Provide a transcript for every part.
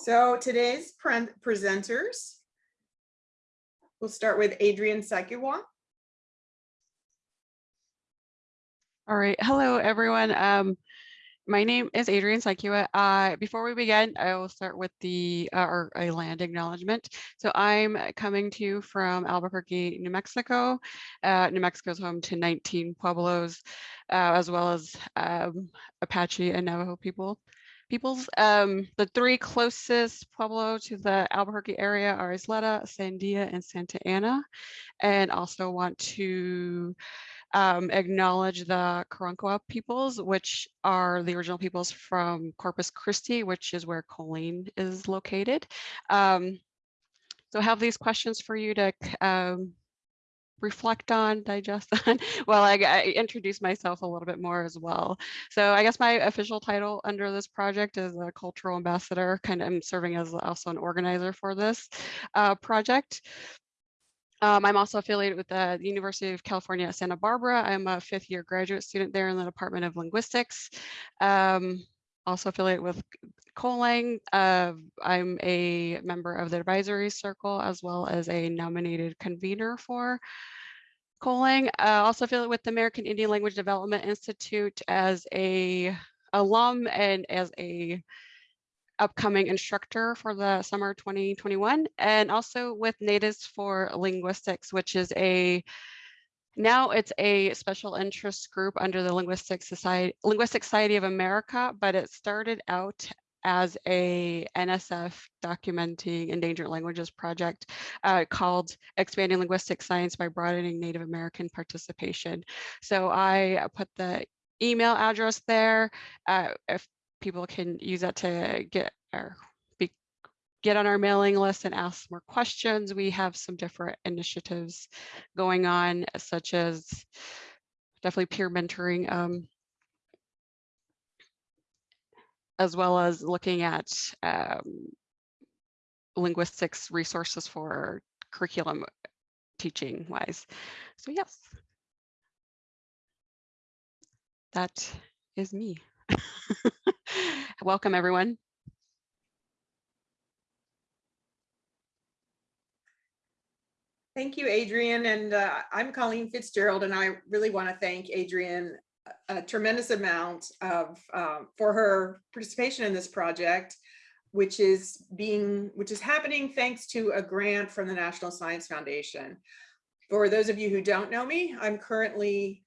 So today's pre- presenters, we'll start with Adrienne Tsikewa. All right. Hello, everyone. Um, my name is Adrienne Tsikewa. Uh, before we begin, I will start with the uh, a land acknowledgement. So I'm coming to you from Albuquerque, New Mexico. Uh, New Mexico is home to 19 Pueblos, uh, as well as um, Apache and Navajo people. Peoples. Um, the three closest Pueblo to the Albuquerque area are Isleta, Sandia, and Santa Ana. And also want to um, acknowledge the Karankawa peoples, which are the original peoples from Corpus Christi, which is where Colleen is located. Um, so have these questions for you to um, reflect on, digest on, while I, I introduce myself a little bit more as well. So I guess my official title under this project is a cultural ambassador, kind of I'm serving as also an organizer for this uh, project. Um, I'm also affiliated with the University of California at Santa Barbara. I'm a fifth year graduate student there in the Department of Linguistics. Um, also affiliated with COLANG. Uh, I'm a member of the advisory circle as well as a nominated convener for COLANG. Uh, also affiliated with the American Indian Language Development Institute as a alum and as a upcoming instructor for the summer 2021 and also with Natives for Linguistics, which is a now it's a special interest group under the Linguistic Society, Linguistic Society of America, but it started out as a NSF documenting endangered languages project uh, called Expanding Linguistic Science by Broadening Native American Participation. So I put the email address there. Uh, if people can use that to get or be, get on our mailing list and ask more questions. We have some different initiatives going on, such as definitely peer mentoring, um, as well as looking at um, linguistics resources for curriculum teaching wise. So yes, that is me. Welcome, everyone. Thank you, Adrienne. And uh, I'm Colleen Fitzgerald, and I really want to thank Adrienne a tremendous amount of um, for her participation in this project, which is being which is happening thanks to a grant from the National Science Foundation. For those of you who don't know me, I'm currently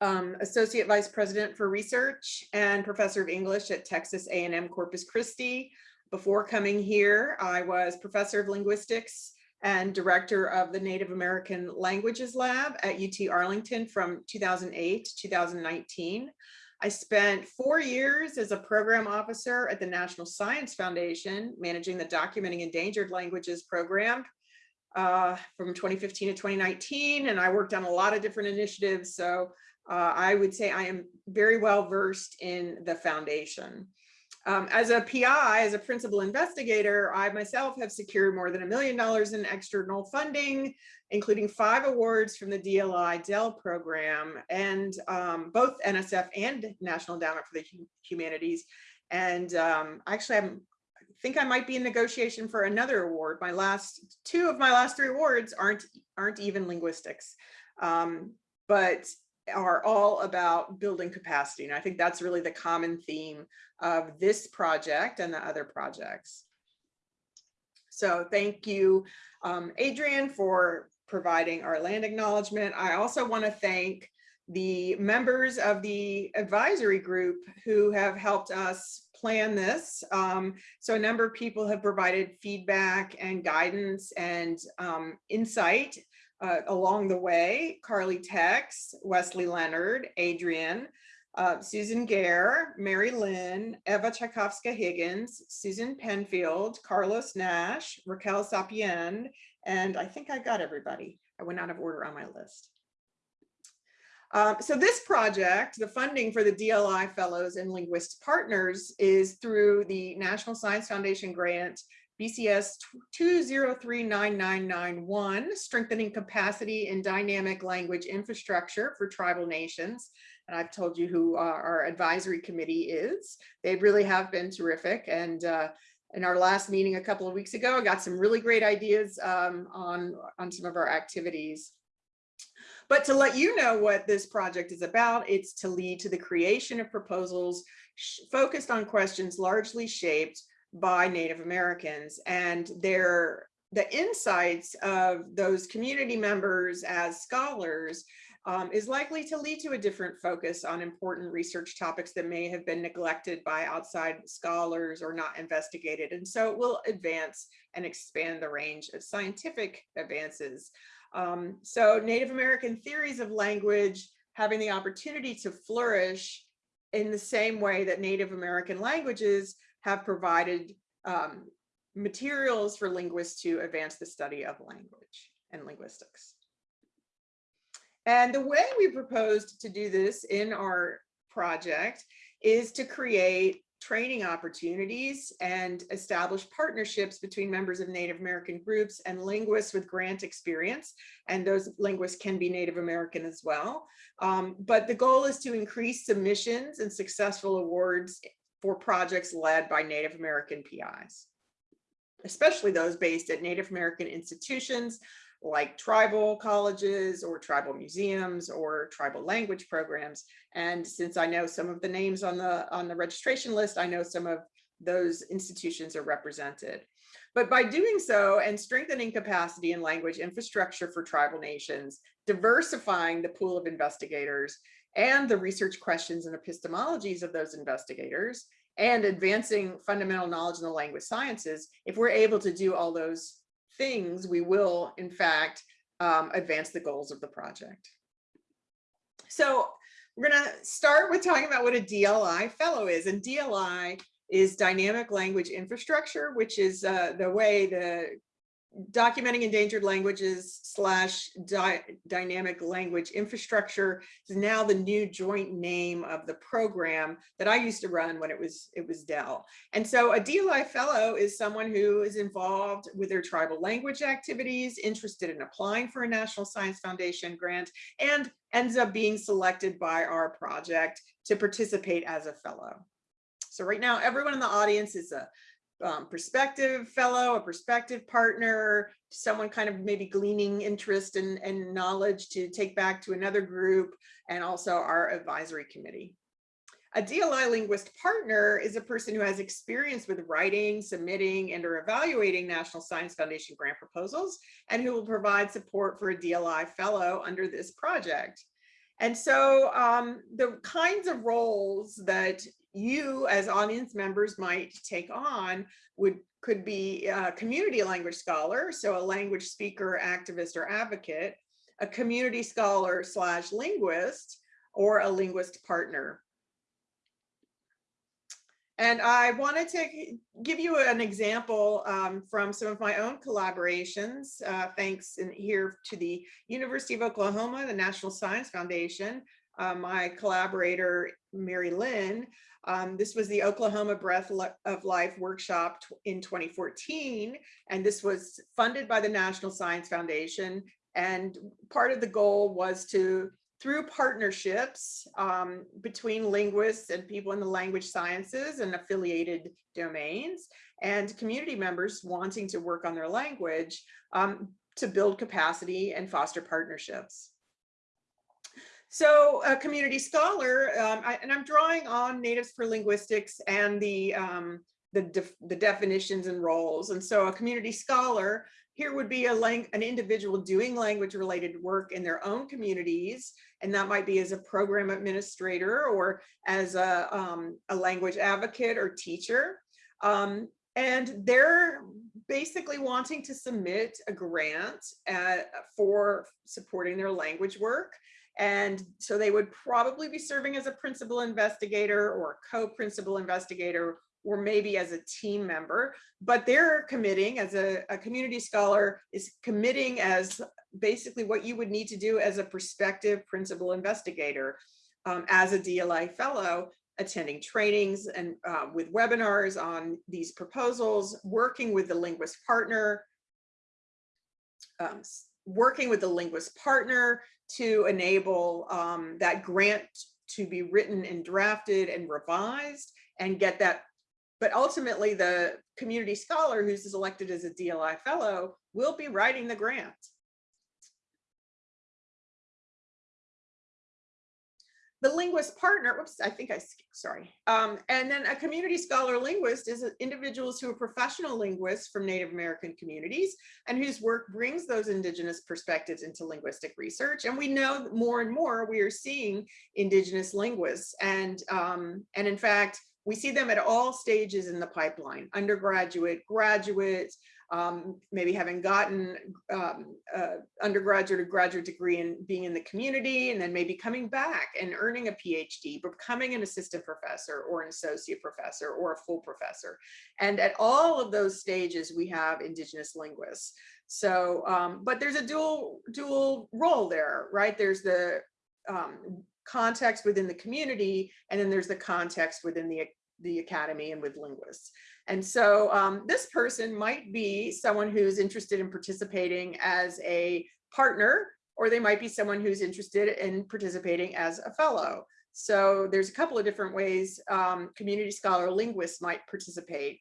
um, Associate Vice President for Research and Professor of English at Texas A&M Corpus Christi. Before coming here, I was Professor of Linguistics and Director of the Native American Languages Lab at UT Arlington from 2008 to 2019. I spent four years as a program officer at the National Science Foundation, managing the Documenting Endangered Languages program uh, from 2015 to 2019. And I worked on a lot of different initiatives. So uh, I would say I am very well versed in the foundation. Um, as a PI, as a principal investigator, I myself have secured more than a million dollars in external funding, including five awards from the DLI DEL program and um, both NSF and National Endowment for the Humanities. And um, actually, I'm, I think I might be in negotiation for another award. My last two of my last three awards aren't aren't even linguistics. Um, but are all about building capacity. And I think that's really the common theme of this project and the other projects. So thank you, um, Adrienne, for providing our land acknowledgement. I also want to thank the members of the advisory group who have helped us plan this. Um, so a number of people have provided feedback and guidance and um, insight uh, along the way, Carly Tex, Wesley Leonard, Adrienne, uh, Susan Gehr, Mary Linn, Eva Tchaikovsky Higgins, Susan Penfield, Carlos Nash, Raquel Sapien, and I think I got everybody. I went out of order on my list. Um, so this project, the funding for the DLI Fellows and Linguist Partners is through the National Science Foundation grant BCS 2039991, strengthening capacity in dynamic language infrastructure for tribal nations. And I've told you who our advisory committee is. They really have been terrific. And uh, in our last meeting a couple of weeks ago. I got some really great ideas um, on, on some of our activities. But to let you know what this project is about, it's to lead to the creation of proposals focused on questions largely shaped by Native Americans and their the insights of those community members as scholars um, is likely to lead to a different focus on important research topics that may have been neglected by outside scholars or not investigated. And so it will advance and expand the range of scientific advances. Um, so Native American theories of language having the opportunity to flourish in the same way that Native American languages have provided um, materials for linguists to advance the study of language and linguistics. And the way we proposed to do this in our project is to create training opportunities and establish partnerships between members of Native American groups and linguists with grant experience. And those linguists can be Native American as well. Um, but the goal is to increase submissions and successful awards for projects led by Native American PIs, especially those based at Native American institutions like tribal colleges or tribal museums or tribal language programs. And since I know some of the names on the on the registration list, I know some of those institutions are represented. But by doing so and strengthening capacity and language infrastructure for tribal nations, diversifying the pool of investigators and the research questions and epistemologies of those investigators, and advancing fundamental knowledge in the language sciences, if we're able to do all those things, we will, in fact, um, advance the goals of the project. So we're going to start with talking about what a DLI fellow is. And DLI is dynamic language infrastructure, which is uh, the way the documenting endangered languages slash dy dynamic language infrastructure is now the new joint name of the program that I used to run when it was it was DEL. And so a DLI fellow is someone who is involved with their tribal language activities, interested in applying for a National Science Foundation grant, and ends up being selected by our project to participate as a fellow. So right now, everyone in the audience is a um, prospective fellow, a prospective partner, someone kind of maybe gleaning interest and, and knowledge to take back to another group, and also our advisory committee. A DLI linguist partner is a person who has experience with writing, submitting, and or evaluating National Science Foundation grant proposals, and who will provide support for a DLI fellow under this project. And so um, the kinds of roles that you as audience members might take on would could be a community language scholar, so a language speaker, activist, or advocate, a community scholar slash linguist, or a linguist partner. And I wanted to give you an example um, from some of my own collaborations, uh, thanks in here to the University of Oklahoma, the National Science Foundation, uh, my collaborator, Mary Linn, um, this was the Oklahoma Breath of Life workshop in 2014, and this was funded by the National Science Foundation. And part of the goal was to, through partnerships um, between linguists and people in the language sciences and affiliated domains, and community members wanting to work on their language, um, to build capacity and foster partnerships. So a community scholar, um, I, and I'm drawing on Natives for Linguistics and the, um, the, def the definitions and roles. And so a community scholar here would be a lang an individual doing language related work in their own communities. And that might be as a program administrator or as a, um, a language advocate or teacher. Um, and they're basically wanting to submit a grant at, uh, for supporting their language work. And so they would probably be serving as a principal investigator or co-principal investigator or maybe as a team member, but they're committing as a, a, community scholar is committing as basically what you would need to do as a prospective principal investigator um, as a DLI fellow, attending trainings and uh, with webinars on these proposals, working with the linguist partner, um, working with the linguist partner to enable um, that grant to be written and drafted and revised and get that but ultimately the community scholar who's elected as a DLI fellow will be writing the grant. The linguist partner, whoops, I think I, sorry. Um, and then a community scholar linguist is individuals who are professional linguists from Native American communities and whose work brings those indigenous perspectives into linguistic research. And we know more and more we are seeing indigenous linguists. And, um, and in fact, we see them at all stages in the pipeline, undergraduate, graduate, um, maybe having gotten um, uh, undergraduate or graduate degree and being in the community and then maybe coming back and earning a PhD, becoming an assistant professor or an associate professor or a full professor. And at all of those stages, we have indigenous linguists. So, um, but there's a dual, dual role there, right? There's the um, context within the community, and then there's the context within the, the academy and with linguists. And so um, this person might be someone who's interested in participating as a partner, or they might be someone who's interested in participating as a fellow. So there's a couple of different ways um, community scholar linguists might participate.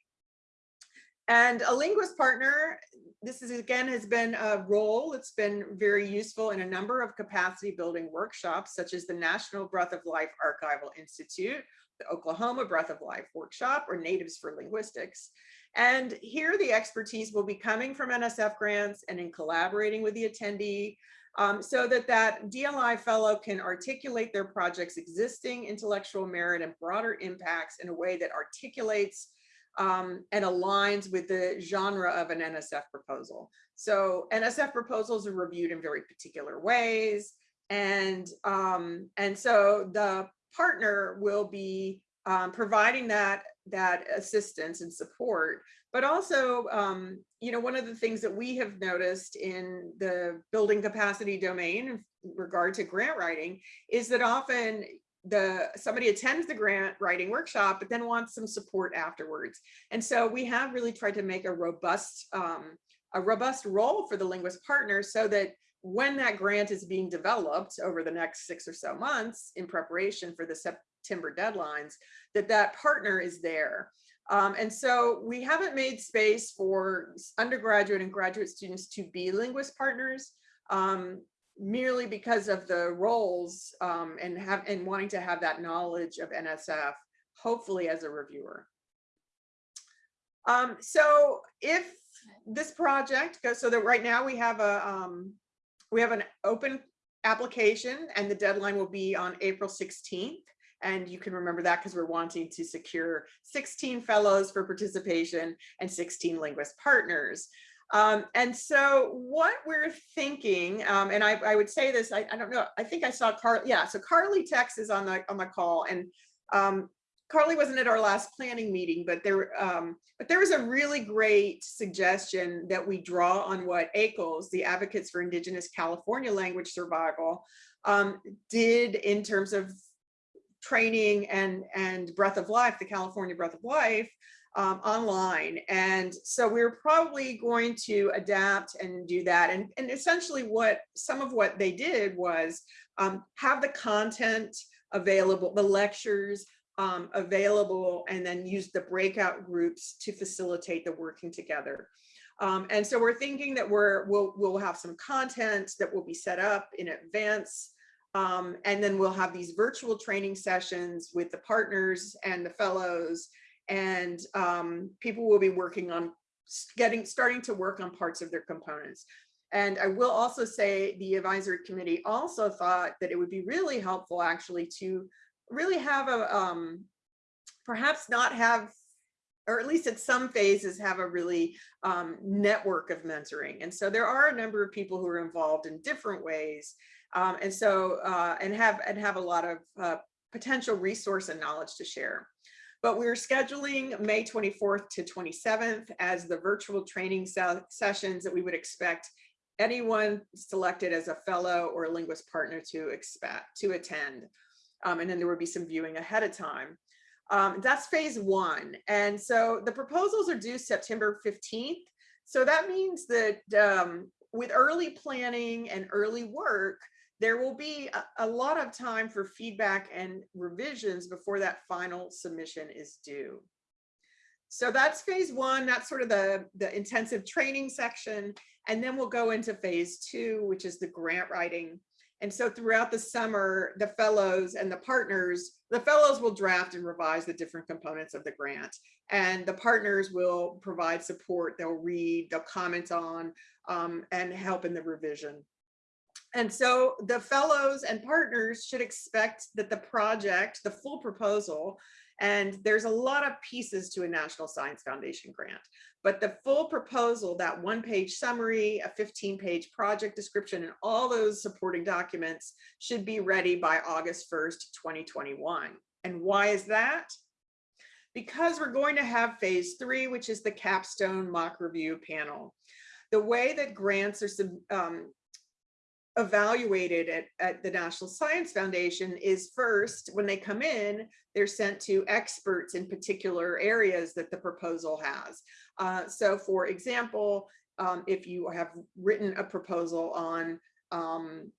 And a linguist partner, this is again has been a role that's been very useful in a number of capacity building workshops, such as the National Breath of Life Archival Institute, the Oklahoma Breath of Life workshop or Natives for Linguistics. And here the expertise will be coming from NSF grants and in collaborating with the attendee um, so that that DLI fellow can articulate their project's existing intellectual merit and broader impacts in a way that articulates um, and aligns with the genre of an NSF proposal. So NSF proposals are reviewed in very particular ways. And, um, and so the partner will be um, providing that that assistance and support. But also um, you know one of the things that we have noticed in the building capacity domain in regard to grant writing is that often the somebody attends the grant writing workshop but then wants some support afterwards. And so we have really tried to make a robust um, a robust role for the linguist partner so that when that grant is being developed over the next six or so months in preparation for the September deadlines, that that partner is there. Um, and so we haven't made space for undergraduate and graduate students to be linguist partners um, merely because of the roles um, and have and wanting to have that knowledge of NSF, hopefully as a reviewer. Um, so if this project goes so that right now we have a um, we have an open application and the deadline will be on April 16th. And you can remember that because we're wanting to secure 16 fellows for participation and 16 linguist partners. Um, and so what we're thinking, um, and I, I, would say this, I, I, don't know, I think I saw Carl, yeah, so Carly Tex is on the on the call and um, Carly wasn't at our last planning meeting, but there, um, but there was a really great suggestion that we draw on what AICLS, the Advocates for Indigenous California Language Survival, um, did in terms of training and, and Breath of Life, the California Breath of Life, um, online. And so we're probably going to adapt and do that. And, and essentially what some of what they did was um, have the content available, the lectures, um, available and then use the breakout groups to facilitate the working together. Um, and so we're thinking that we're, we'll, we'll have some content that will be set up in advance. Um, and then we'll have these virtual training sessions with the partners and the fellows and um, people will be working on getting starting to work on parts of their components. And I will also say the advisory committee also thought that it would be really helpful actually to really have a, um, perhaps not have, or at least at some phases have a really um, network of mentoring. And so there are a number of people who are involved in different ways. Um, and so, uh, and have, and have a lot of uh, potential resource and knowledge to share. But we're scheduling May 24th to 27th as the virtual training sessions that we would expect anyone selected as a fellow or a linguist partner to expect to attend um, and then there would be some viewing ahead of time. Um, that's phase one. And so the proposals are due September 15th. So that means that um, with early planning and early work, there will be a, a, lot of time for feedback and revisions before that final submission is due. So that's phase one. That's sort of the, the intensive training section. And then we'll go into phase two, which is the grant writing. And so throughout the summer, the fellows and the partners, the fellows will draft and revise the different components of the grant. And the partners will provide support. They'll read, they'll comment on, um, and help in the revision. And so the fellows and partners should expect that the project, the full proposal, and there's a lot of pieces to a National Science Foundation grant, but the full proposal, that one page summary, a 15 page project description, and all those supporting documents should be ready by August 1st, 2021. And why is that? Because we're going to have phase three, which is the capstone mock review panel. The way that grants are um, evaluated at, at the National Science Foundation is first, when they come in, they're sent to experts in particular areas that the proposal has. Uh, so for example, um, if you have written a proposal on um,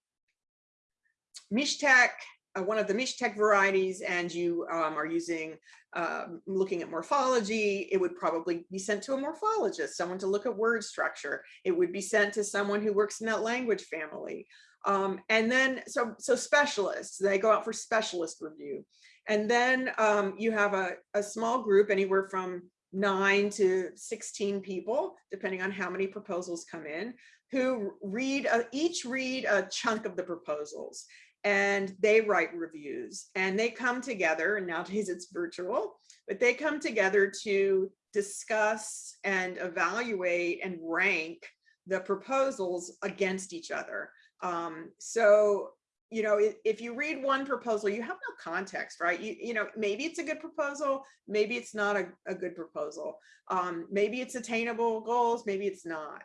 Mixtec, uh, one of the Mixtec varieties, and you um, are using, um, looking at morphology, it would probably be sent to a morphologist, someone to look at word structure. It would be sent to someone who works in that language family. Um, and then, so, so specialists, they go out for specialist review. And then um, you have a, a small group, anywhere from nine to 16 people, depending on how many proposals come in, who read, uh, each read a chunk of the proposals and they write reviews and they come together and nowadays it's virtual, but they come together to discuss and evaluate and rank the proposals against each other. Um, so, you know, if, you read one proposal, you have no context, right? You, you know, maybe it's a good proposal, maybe it's not a, a good proposal. Um, maybe it's attainable goals, maybe it's not.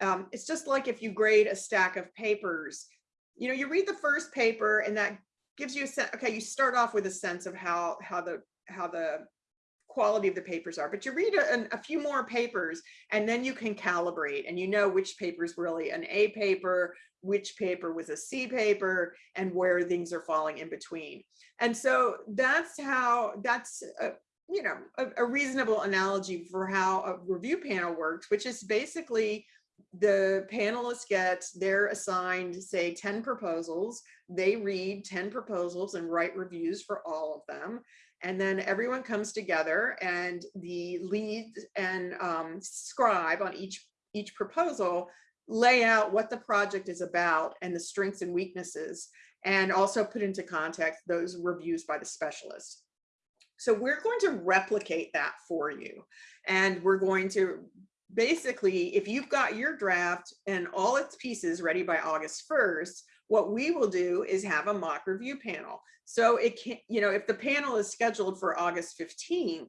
Um, it's just like if you grade a stack of papers, you know, you read the first paper and that gives you a sense, okay, you start off with a sense of how, how the, how the quality of the papers are, but you read a, a, few more papers and then you can calibrate and you know which paper is really an A paper, which paper was a C paper and where things are falling in between. And so that's how, that's, a, you know, a, a reasonable analogy for how a review panel works, which is basically the panelists get, they're assigned, say, 10 proposals. They read 10 proposals and write reviews for all of them. And then everyone comes together and the lead and um, scribe on each, each proposal lay out what the project is about and the strengths and weaknesses, and also put into context those reviews by the specialist. So we're going to replicate that for you. And we're going to basically, if you've got your draft and all its pieces ready by August 1st, what we will do is have a mock review panel. So it can, you know, if the panel is scheduled for August 15th,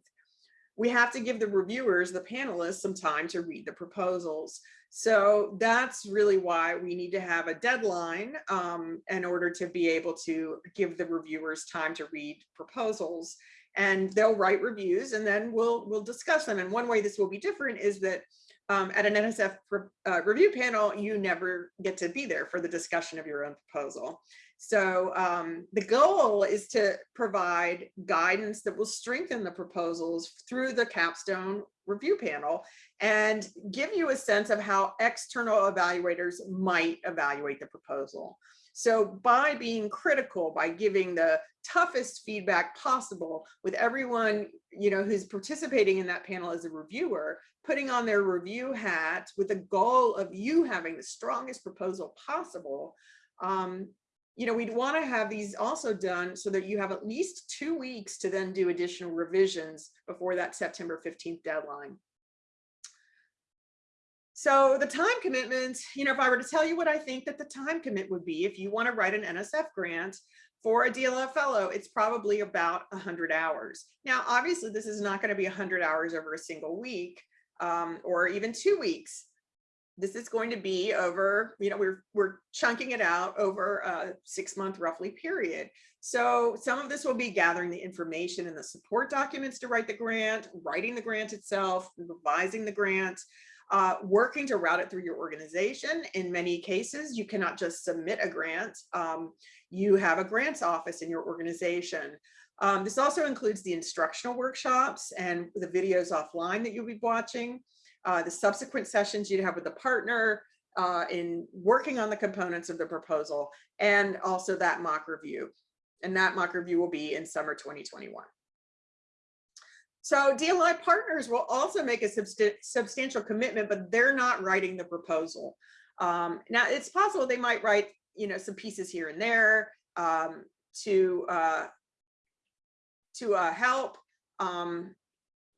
we have to give the reviewers, the panelists, some time to read the proposals. So that's really why we need to have a deadline um, in order to be able to give the reviewers time to read proposals and they'll write reviews and then we'll we'll discuss them. And one way this will be different is that um, at an NSF uh, review panel, you never get to be there for the discussion of your own proposal. So um, the goal is to provide guidance that will strengthen the proposals through the capstone review panel and give you a sense of how external evaluators might evaluate the proposal. So by being critical, by giving the toughest feedback possible with everyone, you know, who's participating in that panel as a reviewer, putting on their review hat with the goal of you having the strongest proposal possible, um, you know, we'd want to have these also done so that you have at least two weeks to then do additional revisions before that September 15th deadline. So the time commitment, you know, if I were to tell you what I think that the time commit would be, if you want to write an NSF grant for a DLF fellow, it's probably about 100 hours. Now, obviously, this is not going to be 100 hours over a single week um, or even two weeks. This is going to be over, you know, we're, we're chunking it out over a six month roughly period. So some of this will be gathering the information and the support documents to write the grant, writing the grant itself, revising the grant, uh, working to route it through your organization. In many cases, you cannot just submit a grant. Um, you have a grants office in your organization. Um, this also includes the instructional workshops and the videos offline that you'll be watching, uh, the subsequent sessions you'd have with the partner uh, in working on the components of the proposal, and also that mock review. And that mock review will be in summer 2021. So DLI partners will also make a substan- substantial commitment, but they're not writing the proposal. Um, now, it's possible they might write, you know, some pieces here and there um, to uh, to uh, help. Um,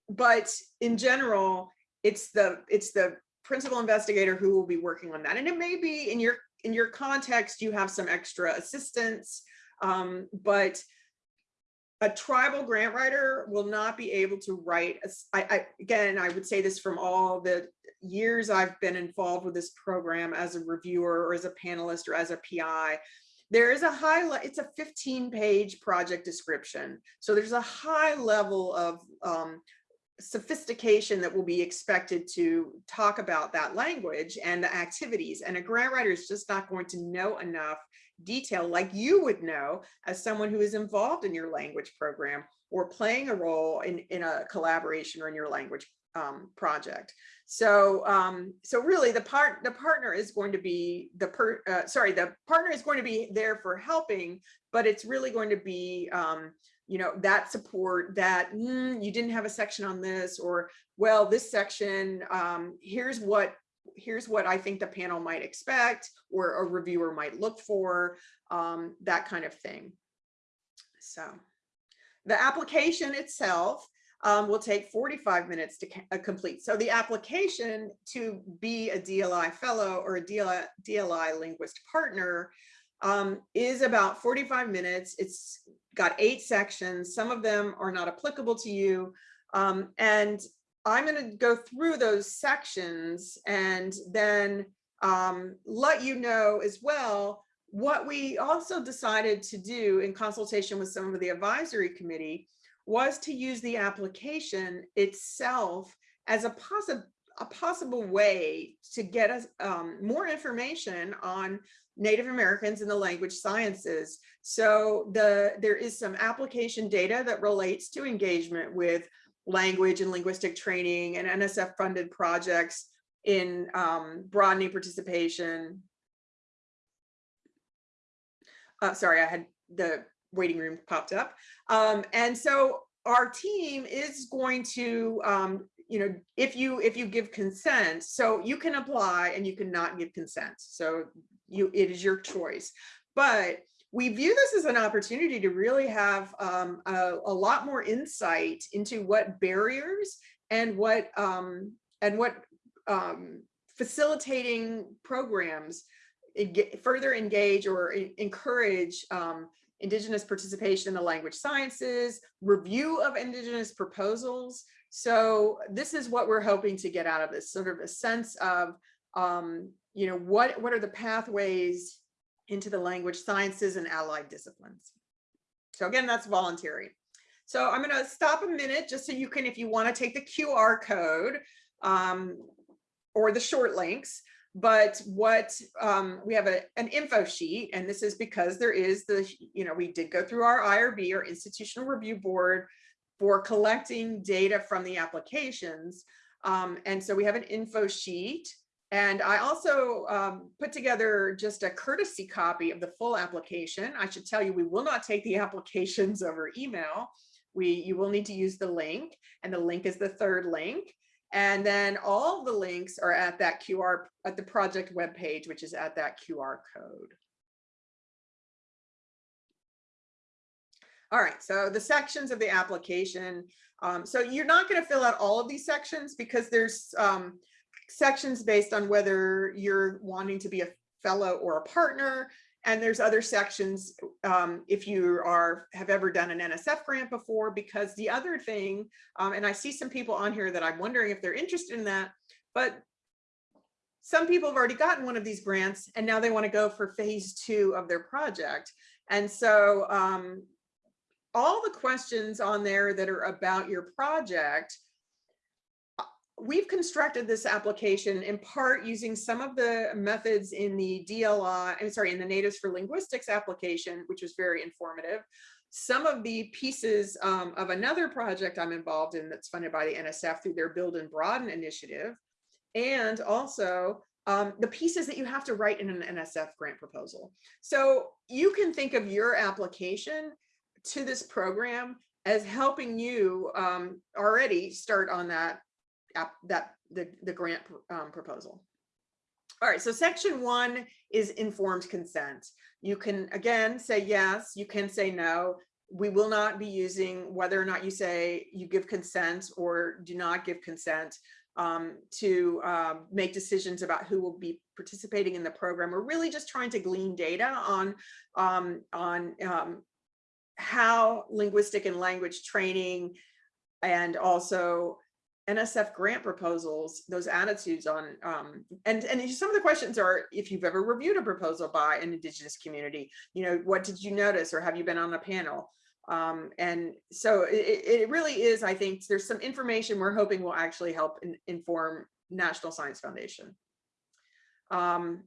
but in general, it's the it's the principal investigator who will be working on that. And it may be in your in your context, you have some extra assistance, um, but a tribal grant writer will not be able to write. a I, I- again, I would say this from all the years I've been involved with this program as a reviewer or as a panelist or as a PI. There is a high, it's a 15 page project description. So there's a high level of um, sophistication that will be expected to talk about that language and the activities. And a grant writer is just not going to know enough detail like you would know as someone who is involved in your language program or playing a role in, in a collaboration or in your language um, project. So, um, so really the part, the partner is going to be the per, uh, sorry, the partner is going to be there for helping, but it's really going to be, um, you know, that support that "Mm, you didn't have a section on this, or well, this section, um, here's what here's what I think the panel might expect or a reviewer might look for, um, that kind of thing. So the application itself um, will take 45 minutes to uh, complete. So the application to be a DLI fellow or a DLI, DLI linguist partner um, is about 45 minutes. It's got eight sections. Some of them are not applicable to you. Um, and I'm going to go through those sections and then um, let you know as well what we also decided to do in consultation with some of the advisory committee was to use the application itself as a possible a possible way to get us um, more information on Native Americans in the language sciences. So the there is some application data that relates to engagement with language and linguistic training and NSF funded projects in um, broadening participation. Uh, sorry, I had the waiting room popped up. Um, and so our team is going to, um, you know, if you if you give consent, so you can apply and you cannot give consent. So you it is your choice. But we view this as an opportunity to really have um, a, a lot more insight into what barriers and what um, and what um, facilitating programs further engage or encourage um, Indigenous participation in the language sciences, review of Indigenous proposals. So this is what we're hoping to get out of this, sort of a sense of, um, you know, what, what are the pathways into the language sciences and allied disciplines. So again, that's voluntary. So I'm going to stop a minute just so you can, if you want to take the QR code um, or the short links, but what um, we have a, an info sheet, and this is because there is the, you know, we did go through our IRB or institutional review board for collecting data from the applications. Um, and so we have an info sheet. And I also um, put together just a courtesy copy of the full application. I should tell you, we will not take the applications over email. We, you will need to use the link and the link is the third link. And then all the links are at that QR, at the project webpage, which is at that QR code. All right, so the sections of the application. Um, so you're not going to fill out all of these sections because there's um, sections based on whether you're wanting to be a fellow or a partner. And there's other sections um, if you are have ever done an NSF grant before, because the other thing, um, and I see some people on here that I'm wondering if they're interested in that, but some people have already gotten one of these grants and now they want to go for phase two of their project. And so um, all the questions on there that are about your project we've constructed this application in part using some of the methods in the DLI, I'm sorry, in the Natives for Linguistics application, which was very informative. some of the pieces um, of another project I'm involved in that's funded by the NSF through their Build and Broaden initiative. And also um, the pieces that you have to write in an NSF grant proposal. So you can think of your application to this program as helping you um, already start on that that the, the grant um, proposal. All right, so section one is informed consent. You can, again, say yes, you can say no. We will not be using whether or not you say you give consent or do not give consent um, to um, make decisions about who will be participating in the program. We're really just trying to glean data on, um, on um, how linguistic and language training and also NSF grant proposals, those attitudes on, um, and, and some of the questions are, if you've ever reviewed a proposal by an indigenous community, you know, what did you notice or have you been on a panel? Um, and so it, it really is, I think there's some information we're hoping will actually help in, inform National Science Foundation. Um,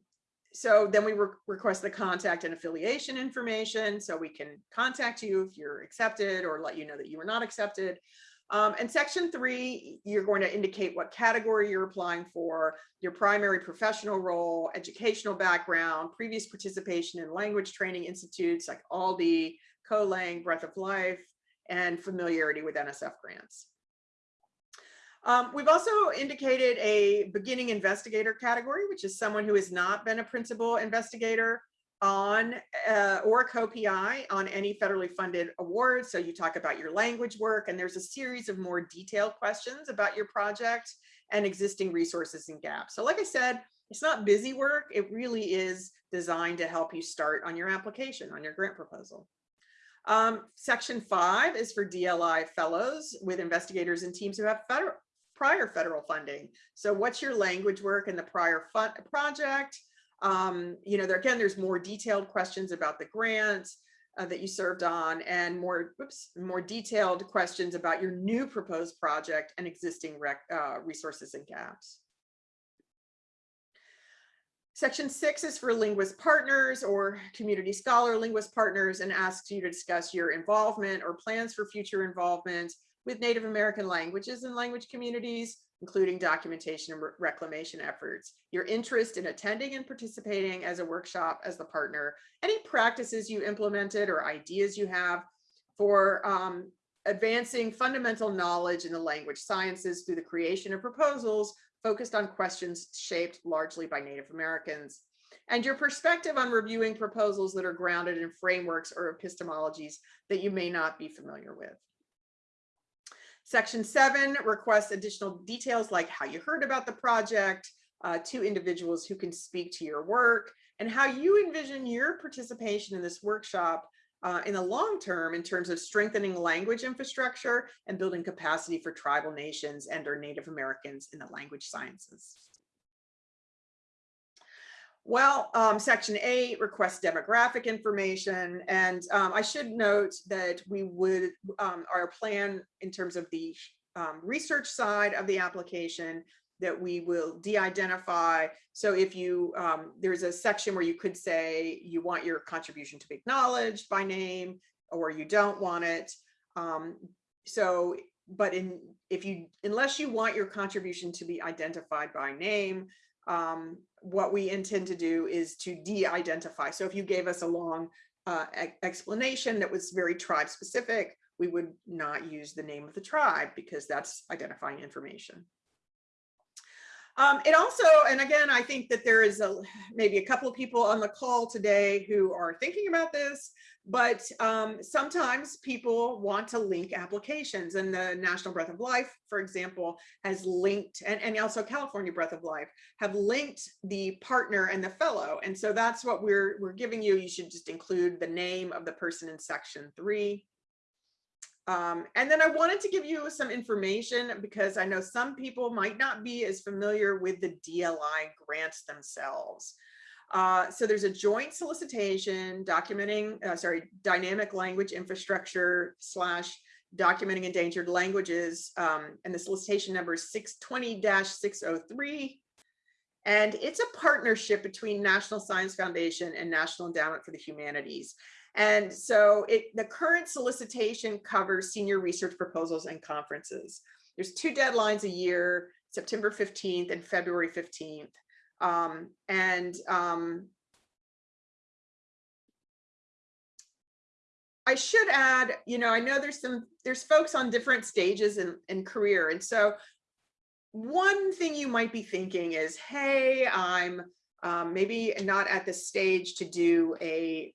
so then we re request the contact and affiliation information so we can contact you if you're accepted or let you know that you were not accepted. Um, and section three, you're going to indicate what category you're applying for, your primary professional role, educational background, previous participation in language training institutes like AILDI, CoLang, Breath of Life, and familiarity with NSF grants. Um, we've also indicated a beginning investigator category, which is someone who has not been a principal investigator on uh, or co-PI on any federally funded awards. So you talk about your language work and there's a series of more detailed questions about your project and existing resources and gaps. So like I said, it's not busy work. It really is designed to help you start on your application, on your grant proposal. Um, section five is for DLI fellows with investigators and teams who have federal, prior federal funding. So what's your language work in the prior project? Um, you know, there again, there's more detailed questions about the grant uh, that you served on and more, whoops, more detailed questions about your new proposed project and existing rec, uh, resources and gaps. Section six is for linguist partners or community scholar linguist partners and asks you to discuss your involvement or plans for future involvement with Native American languages and language communities, including documentation and reclamation efforts, your interest in attending and participating as a workshop as the partner, any practices you implemented or ideas you have for um, advancing fundamental knowledge in the language sciences through the creation of proposals focused on questions shaped largely by Native Americans, and your perspective on reviewing proposals that are grounded in frameworks or epistemologies that you may not be familiar with. Section seven requests additional details like how you heard about the project, uh, to individuals who can speak to your work, and how you envision your participation in this workshop uh, in the long term in terms of strengthening language infrastructure and building capacity for tribal nations and or Native Americans in the language sciences. Well, um, section eight requests demographic information. And um, I should note that we would, um, our plan in terms of the um, research side of the application that we will de-identify. So if you, um, there's a section where you could say you want your contribution to be acknowledged by name or you don't want it. Um, so, but in, if you, unless you want your contribution to be identified by name, um, what we intend to do is to de-identify. So if you gave us a long uh, explanation that was very tribe specific, we would not use the name of the tribe because that's identifying information. Um, it also, and again, I think that there is a maybe a couple of people on the call today who are thinking about this, but um, sometimes people want to link applications and the National Breath of Life, for example, has linked, and, and also California Breath of Life, have linked the partner and the fellow. And so that's what we're, we're giving you. You should just include the name of the person in section three. Um, and then I wanted to give you some information because I know some people might not be as familiar with the DLI grants themselves. Uh, so there's a joint solicitation documenting, uh, sorry, dynamic language infrastructure slash documenting endangered languages. Um, and the solicitation number is 620-603. And it's a partnership between National Science Foundation and National Endowment for the Humanities. And so it, the current solicitation covers senior research proposals and conferences. There's two deadlines a year, September 15th and February 15th. Um, and um, I should add, you know, I know there's some, there's folks on different stages in, in career. And so one thing you might be thinking is, hey, I'm um, maybe not at the stage to do a,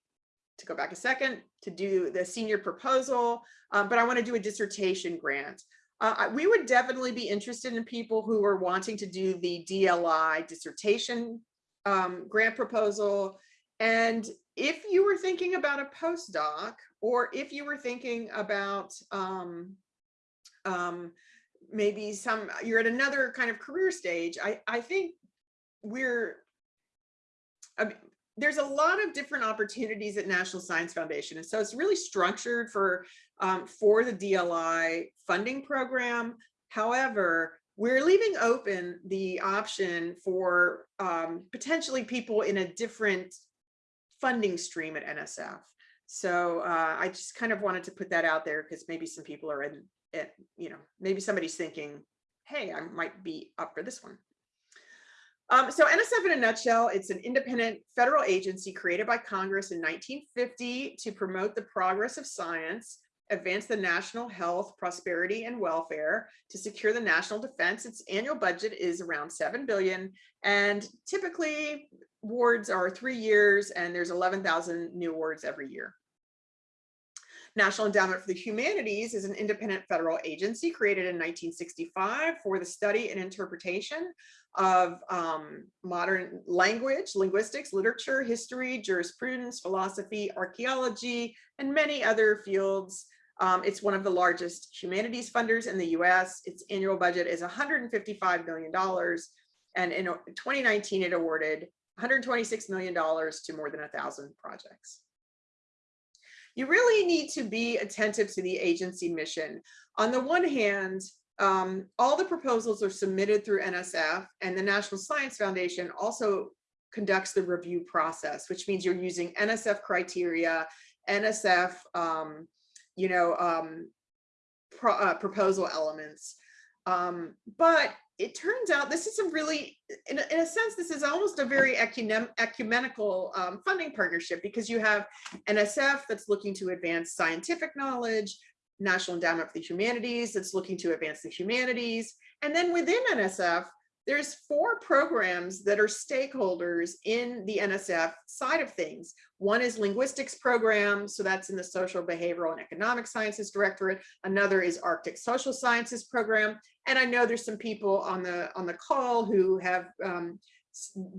to go back a second, to do the senior proposal, um, but I want to do a dissertation grant. Uh, we would definitely be interested in people who are wanting to do the DLI dissertation um, grant proposal. And if you were thinking about a postdoc, or if you were thinking about um, um, maybe some, you're at another kind of career stage, I, I think we're, I mean, there's a lot of different opportunities at National Science Foundation. And so it's really structured for, um, for the DLI funding program. However, we're leaving open the option for um, potentially people in a different funding stream at NSF. So uh, I just kind of wanted to put that out there because maybe some people are in it, you know, maybe somebody's thinking, hey, I might be up for this one. Um, so NSF in a nutshell, it's an independent federal agency created by Congress in 1950 to promote the progress of science, advance the national health, prosperity, and welfare, to secure the national defense. Its annual budget is around 7 billion, and typically awards are three years, and there's 11,000 new awards every year. National Endowment for the Humanities is an independent federal agency created in 1965 for the study and interpretation of um, modern language, linguistics, literature, history, jurisprudence, philosophy, archaeology, and many other fields. Um, it's one of the largest humanities funders in the US. Its annual budget is $155 million. And in 2019, it awarded $126 million to more than a thousand projects you really need to be attentive to the agency mission. On the one hand, um, all the proposals are submitted through NSF and the National Science Foundation also conducts the review process, which means you're using NSF criteria, NSF, um, you know, um, pro, uh, proposal elements. Um, but it turns out this is a really, in a, in a sense, this is almost a very ecumenical um, funding partnership because you have NSF that's looking to advance scientific knowledge, National Endowment for the Humanities that's looking to advance the humanities. And then within NSF, there's four programs that are stakeholders in the NSF side of things. One is linguistics program, so that's in the social, behavioral, and economic sciences directorate. Another is Arctic social sciences program. And I know there's some people on the on the call who have um,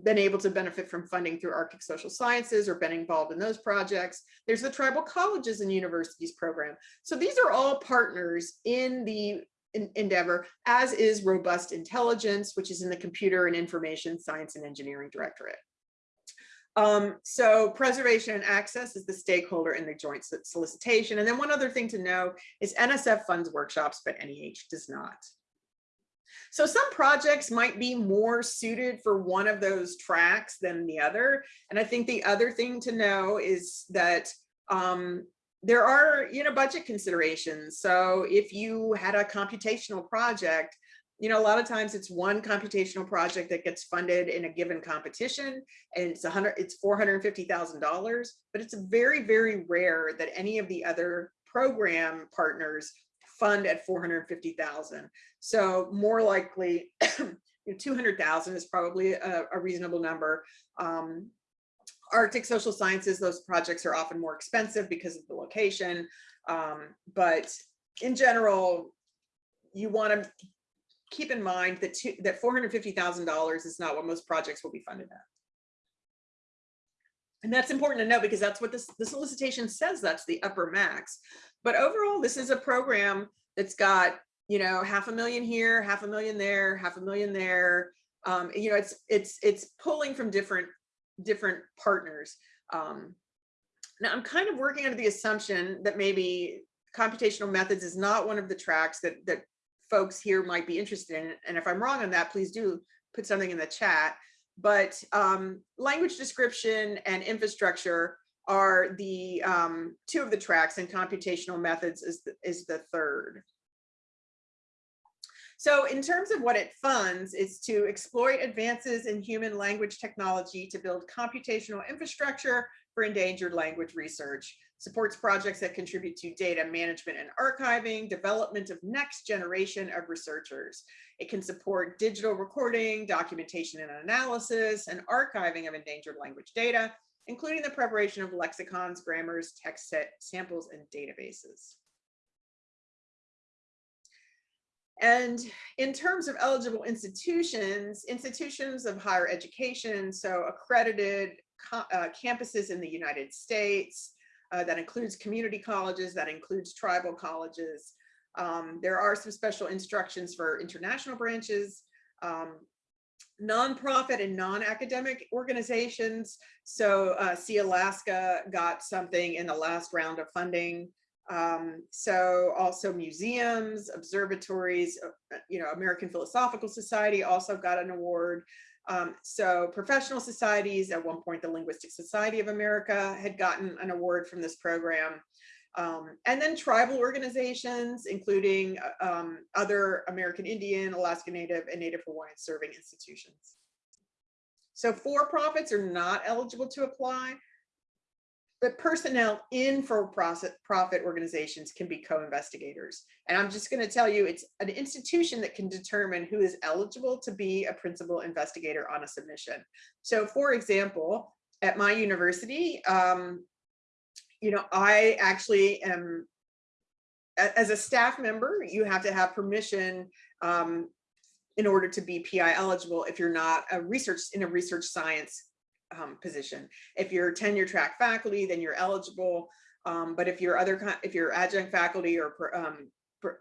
been able to benefit from funding through Arctic Social Sciences or been involved in those projects. There's the Tribal Colleges and Universities program. So these are all partners in the endeavor, as is Robust Intelligence, which is in the Computer and Information Science and Engineering Directorate. Um, so preservation and access is the stakeholder in the joint solicitation. And then one other thing to know is NSF funds workshops, but NEH does not. So some projects might be more suited for one of those tracks than the other. And I think the other thing to know is that um, there are, you know, budget considerations. So if you had a computational project, you know, a lot of times it's one computational project that gets funded in a given competition and it's a hundred, it's $450,000, but it's very, very rare that any of the other program partners fund at 450,000. So more likely, 200,000 is probably a, a reasonable number. Um, Arctic social sciences, those projects are often more expensive because of the location. Um, but in general, you want to keep in mind that, two, that $450,000 is not what most projects will be funded at. And that's important to know because that's what this, the solicitation says, that's the upper max. But overall, this is a program that's got, you know, half a million here, half a million there, half a million there. Um, you know, it's it's it's pulling from different different partners. Um, now I'm kind of working under the assumption that maybe computational methods is not one of the tracks that that folks here might be interested in. And if I'm wrong on that, please do put something in the chat. But um, language description and infrastructure are the um, two of the tracks and computational methods is, the- is the third. So in terms of what it funds, is to exploit advances in human language technology to build computational infrastructure for endangered language research, supports projects that contribute to data management and archiving, development of next generation of researchers. It can support digital recording, documentation and analysis, and archiving of endangered language data, including the preparation of lexicons, grammars, text set samples, and databases. And in terms of eligible institutions, institutions of higher education, so accredited uh, campuses in the United States, uh, that includes community colleges, that includes tribal colleges. Um, there are some special instructions for international branches, um, nonprofit and non-academic organizations. So uh, Sealaska got something in the last round of funding. Um, so also museums, observatories, uh, you know, American Philosophical Society also got an award. Um, so professional societies, at one point, the Linguistic Society of America had gotten an award from this program. Um, and then tribal organizations, including uh, um, other American Indian, Alaska Native, and Native Hawaiian serving institutions. So for-profits are not eligible to apply, but personnel in for-profit organizations can be co-investigators. And I'm just going to tell you, it's an institution that can determine who is eligible to be a principal investigator on a submission. So for example, at my university, um, you know, I actually am, as a staff member, you have to have permission um, in order to be PI eligible if you're not a research in a research science um, position. If you're tenure track faculty, then you're eligible. Um, but if you're other, if you're adjunct faculty or um,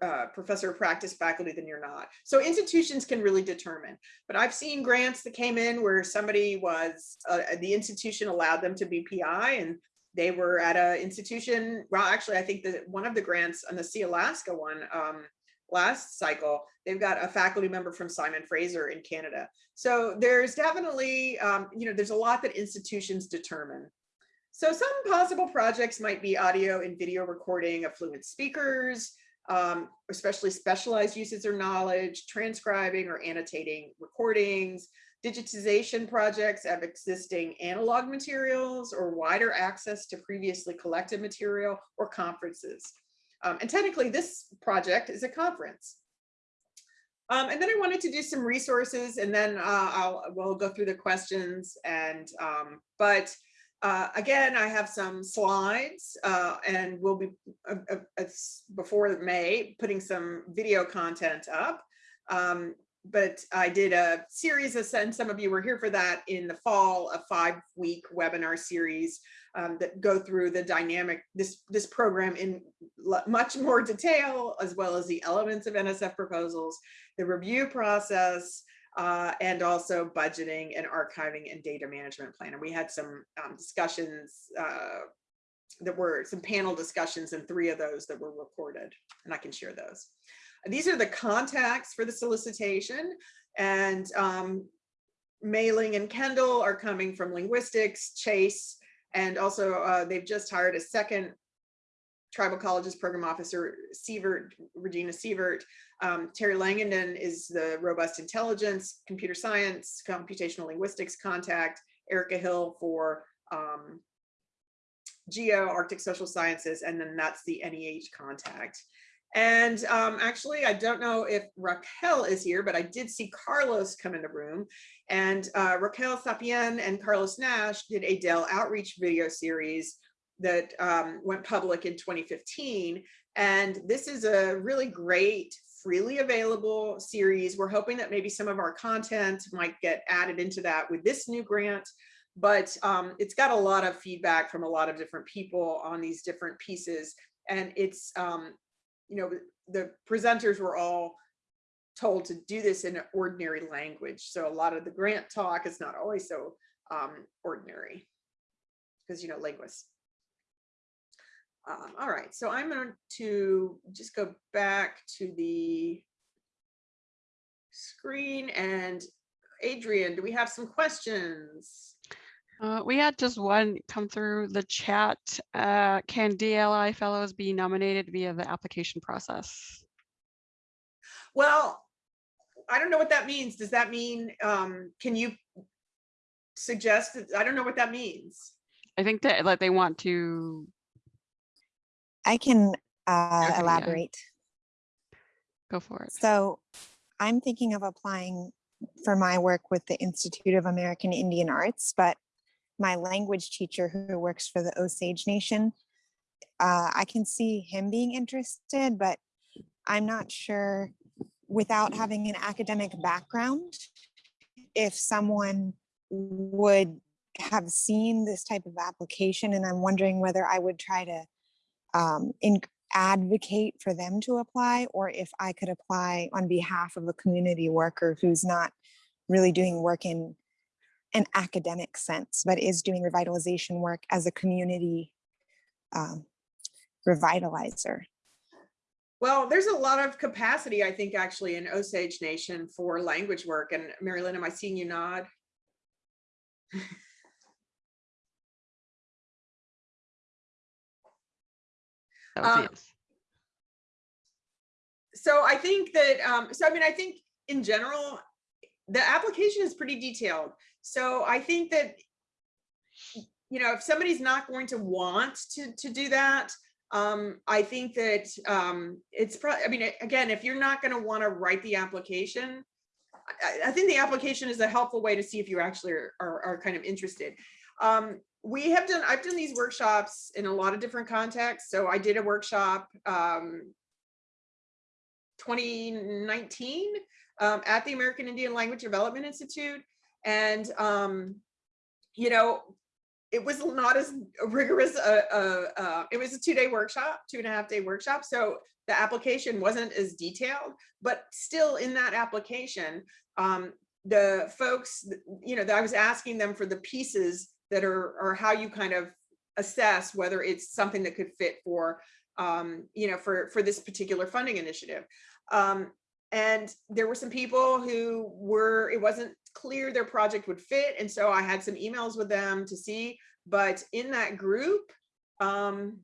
uh, professor of practice faculty, then you're not. So institutions can really determine. But I've seen grants that came in where somebody was, uh, the institution allowed them to be PI and they were at a institution. Well, actually, I think that one of the grants on the Sealaska one, um, last cycle, they've got a faculty member from Simon Fraser in Canada. So there's definitely, um, you know, there's a lot that institutions determine. So some possible projects might be audio and video recording of fluent speakers, um, especially specialized uses or knowledge, transcribing or annotating recordings, digitization projects of existing analog materials or wider access to previously collected material or conferences. Um, and technically this project is a conference. Um, and then I wanted to do some resources and then uh, I'll, we'll go through the questions and, um, but uh, again, I have some slides uh, and we'll be, uh, uh, before May, putting some video content up. Um, but I did a series of, and some of you were here for that in the fall, a five week webinar series um, that go through the dynamic, this, this program in much more detail, as well as the elements of NSF proposals, the review process, uh, and also budgeting and archiving and data management plan. And we had some um, discussions uh, that were some panel discussions and three of those that were recorded, and I can share those. These are the contacts for the solicitation and um, Maling and Kendall are coming from linguistics, Chase, and also uh, they've just hired a second tribal colleges program officer, Sievert, Regina Sievert. Um, Terry Langendoen is the robust intelligence, computer science, computational linguistics contact, Erica Hill for um, geo, Arctic social sciences, and then that's the NEH contact. And um, actually, I don't know if Racquel is here, but I did see Carlos come in the room. And uh, Racquel Sapien and Carlos Nash did a DEL outreach video series that um, went public in 2015. And this is a really great, freely available series. We're hoping that maybe some of our content might get added into that with this new grant. But um, it's got a lot of feedback from a lot of different people on these different pieces. And it's um, you know, the presenters were all told to do this in ordinary language. So a lot of the grant talk is not always so um, ordinary because, you know, linguists. Um, all right, so I'm going to just go back to the screen and Adrienne, do we have some questions? Uh, we had just one come through the chat. Uh, can DLI fellows be nominated via the application process? Well, I don't know what that means. Does that mean, um, can you suggest, I don't know what that means. I think that like they want to, I can uh, Okay, yeah. elaborate. go for it. So I'm thinking of applying for my work with the Institute of American Indian Arts, but my language teacher who works for the Osage Nation, uh, I can see him being interested, but I'm not sure without having an academic background, if someone would have seen this type of application and I'm wondering whether I would try to um, in, advocate for them to apply or if I could apply on behalf of a community worker who's not really doing work in an academic sense, but is doing revitalization work as a community um, revitalizer. Well, there's a lot of capacity, I think, actually in Osage Nation for language work. And Mary Linn, am I seeing you nod? That was a Um, yes. So I think that, um, so I mean, I think in general, the application is pretty detailed. So I think that, you know, if somebody's not going to want to, to do that, um, I think that, um, it's probably, I mean, again, if you're not gonna wanna write the application, I, I think the application is a helpful way to see if you actually are, are, are kind of interested. Um, we have done, I've done these workshops in a lot of different contexts. So I did a workshop, um, 2019 um, at the American Indian Language Development Institute. And, um, you know, it was not as rigorous, uh, uh, uh, it was a two day workshop, two and a half day workshop. So the application wasn't as detailed, but still in that application, um, the folks, you know, that I was asking them for the pieces that are, or how you kind of assess whether it's something that could fit for, um, you know, for, for this particular funding initiative. Um, and there were some people who were, it wasn't clear their project would fit. And so I had some emails with them to see, but in that group, um,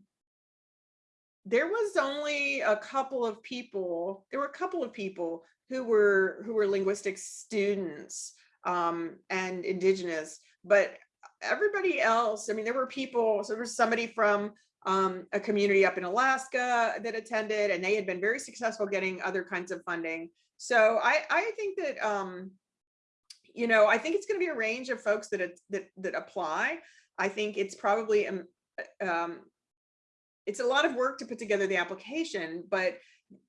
there was only a couple of people, there were a couple of people who were, who were linguistics students um, and indigenous, but everybody else, I mean, there were people, so there was somebody from um, a community up in Alaska that attended and they had been very successful getting other kinds of funding. So I, I think that, um, you know, I think it's going to be a range of folks that, that, that apply. I think it's probably, um, um, it's a lot of work to put together the application, but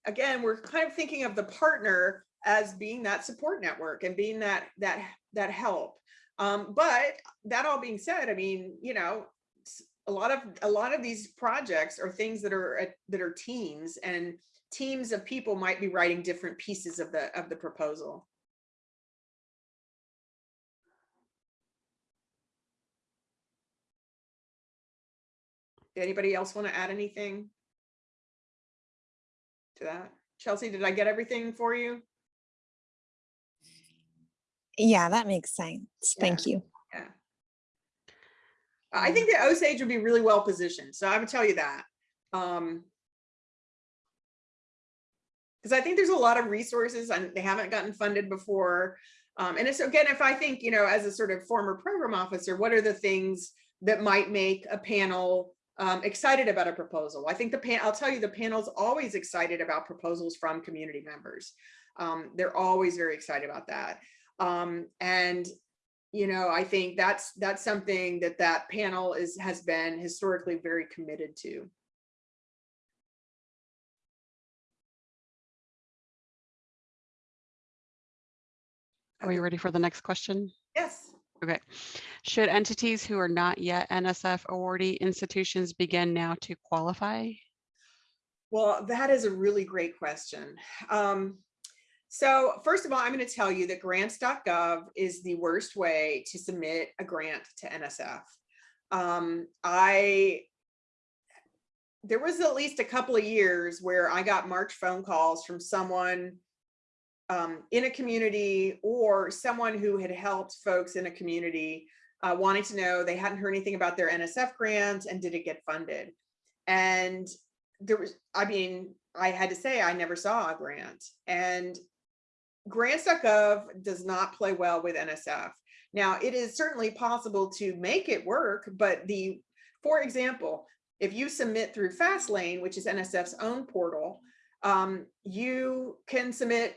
again, we're kind of thinking of the partner as being that support network and being that, that, that help. Um, but that all being said, I mean, you know, a lot of a lot of these projects are things that are at, that are teams and teams of people might be writing different pieces of the of the proposal. Anybody else want to add anything to that? Chelsea, did I get everything for you? Yeah, that makes sense. Thank you. Yeah. I think the Osage would be really well positioned. So I would tell you that. Um, because I think there's a lot of resources and they haven't gotten funded before. Um, and it's again, if I think, you know, as a sort of former program officer, what are the things that might make a panel um, excited about a proposal? I think the pan, I'll tell you, the panel's always excited about proposals from community members. Um, they're always very excited about that. Um, and you know, I think that's that's something that that panel is has been historically very committed to. Are we ready for the next question? Yes. Okay. Should entities who are not yet NSF awardee institutions begin now to qualify? Well, that is a really great question. Um, so first of all, I'm going to tell you that grants.gov is the worst way to submit a grant to NSF. Um, I, there was at least a couple of years where I got March phone calls from someone um, in a community or someone who had helped folks in a community uh, wanting to know, they hadn't heard anything about their NSF grant and did it get funded? And there was, I mean, I had to say, I never saw a grant and grants.gov does not play well with NSF. Now, it is certainly possible to make it work, but the, for example, if you submit through Fastlane, which is NSF's own portal, um, you can submit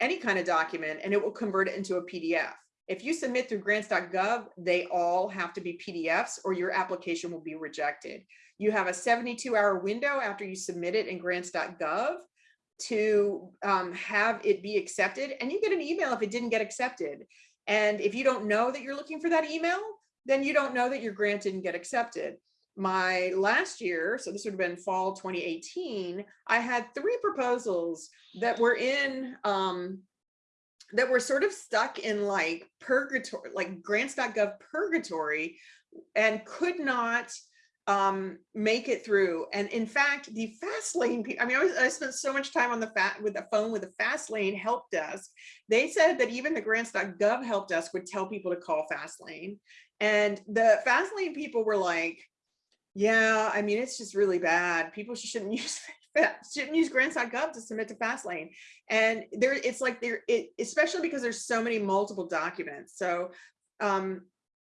any kind of document and it will convert it into a PDF. If you submit through grants.gov, they all have to be PDFs or your application will be rejected. You have a 72 hour window after you submit it in grants.gov to um, have it be accepted and you get an email if it didn't get accepted. And if you don't know that you're looking for that email, then you don't know that your grant didn't get accepted. My last year, so this would have been fall 2018, I had three proposals that were in, um, that were sort of stuck in like purgatory, like grants.gov purgatory and could not um make it through. And in fact the Fastlane i mean I, was, I spent so much time on the fat with the phone with the Fastlane help desk. They said that even the grants.gov help desk would tell people to call Fastlane. And the Fastlane people were like yeah i mean it's just really bad people shouldn't use shouldn't use grants.gov to submit to fastlane and there it's like there it especially because there's so many multiple documents so um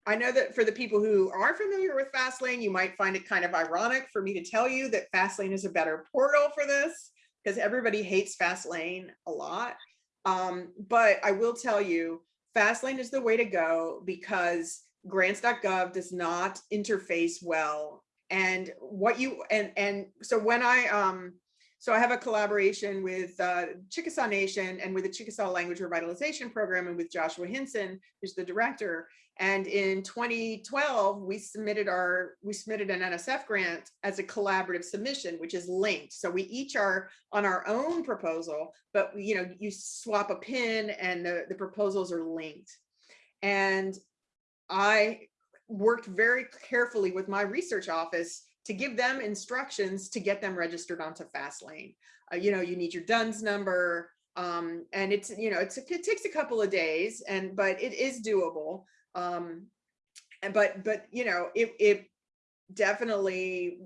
I know that for the people who are familiar with Fastlane, you might find it kind of ironic for me to tell you that Fastlane is a better portal for this because everybody hates Fastlane a lot. Um, but I will tell you, Fastlane is the way to go because grants.gov does not interface well. And what you and and so when I um so I have a collaboration with uh, Chickasaw Nation and with the Chickasaw Language Revitalization Program and with Joshua Hinson, who's the director. And in 2012, we submitted our we submitted an NSF grant as a collaborative submission, which is linked. So we each are on our own proposal, but you know you swap a pin and the, the proposals are linked. And I worked very carefully with my research office to give them instructions to get them registered onto Fastlane. Uh, you know, you need your DUNS number, um, and it's you know it's it takes a couple of days, and but it is doable. Um, but but you know it it definitely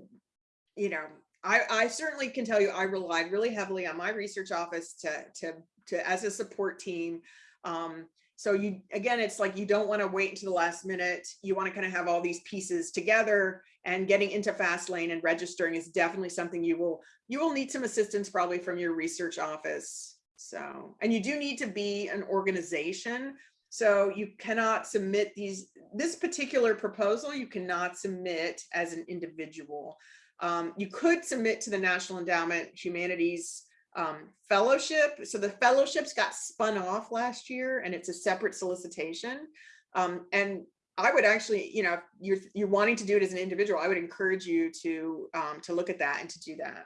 you know I I certainly can tell you I relied really heavily on my research office to to to as a support team. Um, so you again, it's like you don't want to wait until the last minute. You want to kind of have all these pieces together and getting into Fastlane and registering is definitely something you will you will need some assistance probably from your research office. So and you do need to be an organization. So you cannot submit these this particular proposal you cannot submit as an individual. Um, you could submit to the National Endowment Humanities um, fellowship. So the fellowships got spun off last year and it's a separate solicitation. Um, and I would actually, you know, if you're, you're wanting to do it as an individual, I would encourage you to, um, to look at that and to do that.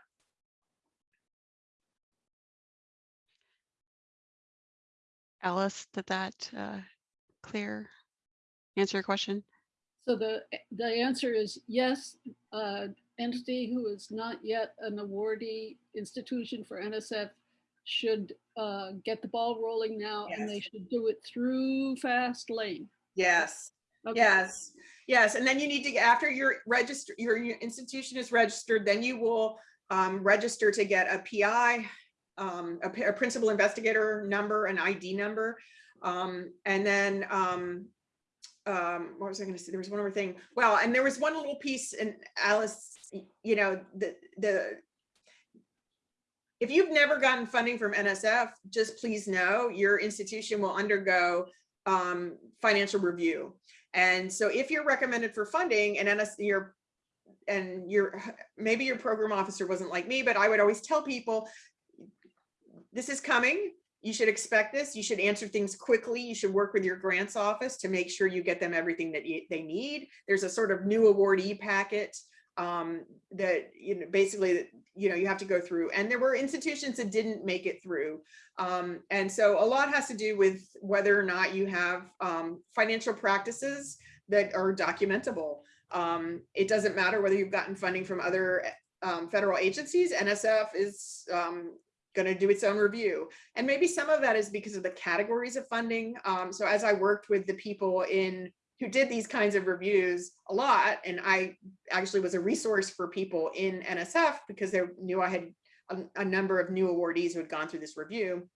Alice, did that uh, clear, answer your question? So the, the answer is yes, uh, entity who is not yet an awardee institution for NSF should uh, get the ball rolling now and they should do it through Fastlane. Yes. Okay. Yes, yes, and then you need to, after your register, your institution is registered, then you will um, register to get a PI, um, a, a principal investigator number, an ID number. Um, and then, um, um, what was I gonna say? There was one more thing. Well, and there was one little piece and Alice, you know, the, the, if you've never gotten funding from NSF, just please know your institution will undergo um, financial review. And so if you're recommended for funding and NS, your and your maybe your program officer wasn't like me, but I would always tell people this is coming. You should expect this. You should answer things quickly. You should work with your grants office to make sure you get them everything that you, they need. There's a sort of new awardee packet um, that, you know, basically, you know, you have to go through. And there were institutions that didn't make it through. Um, and so a lot has to do with whether or not you have um, financial practices that are documentable. Um, it doesn't matter whether you've gotten funding from other um, federal agencies, NSF is um, going to do its own review. And maybe some of that is because of the categories of funding. Um, so as I worked with the people in who did these kinds of reviews a lot. And I actually was a resource for people in NSF because they knew I had a, a number of new awardees who had gone through this review.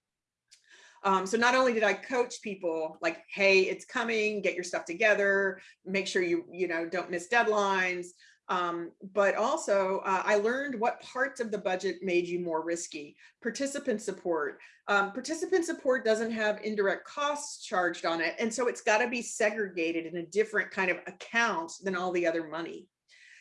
Um, so not only did I coach people like, hey, it's coming, get your stuff together, make sure you, you know, don't miss deadlines. Um, but also uh, I learned what parts of the budget made you more risky. Participant support. Um, participant support doesn't have indirect costs charged on it. And so it's got to be segregated in a different kind of account than all the other money.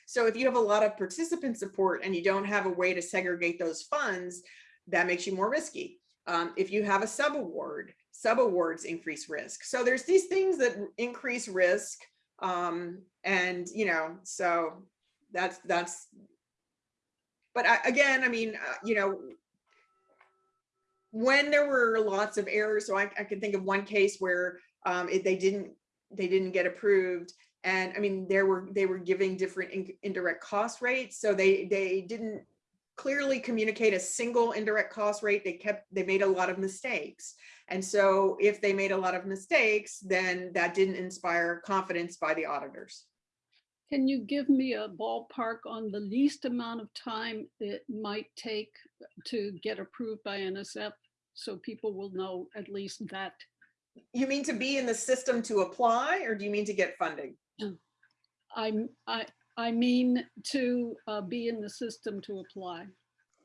So if you have a lot of participant support and you don't have a way to segregate those funds, that makes you more risky. Um, if you have a subaward, subawards increase risk. So there's these things that increase risk. Um, and, you know, so that's, that's, but I, again, I mean, uh, you know, when there were lots of errors, so I, I can think of one case where um, it, they didn't, they didn't get approved. And I mean, there were, they were giving different in, indirect cost rates. So they, they didn't clearly communicate a single indirect cost rate. They kept, they made a lot of mistakes. And so if they made a lot of mistakes, then that didn't inspire confidence by the auditors. Can you give me a ballpark on the least amount of time it might take to get approved by NSF? So people will know at least that. You mean to be in the system to apply, or do you mean to get funding? I'm, I, I mean to uh, be in the system to apply.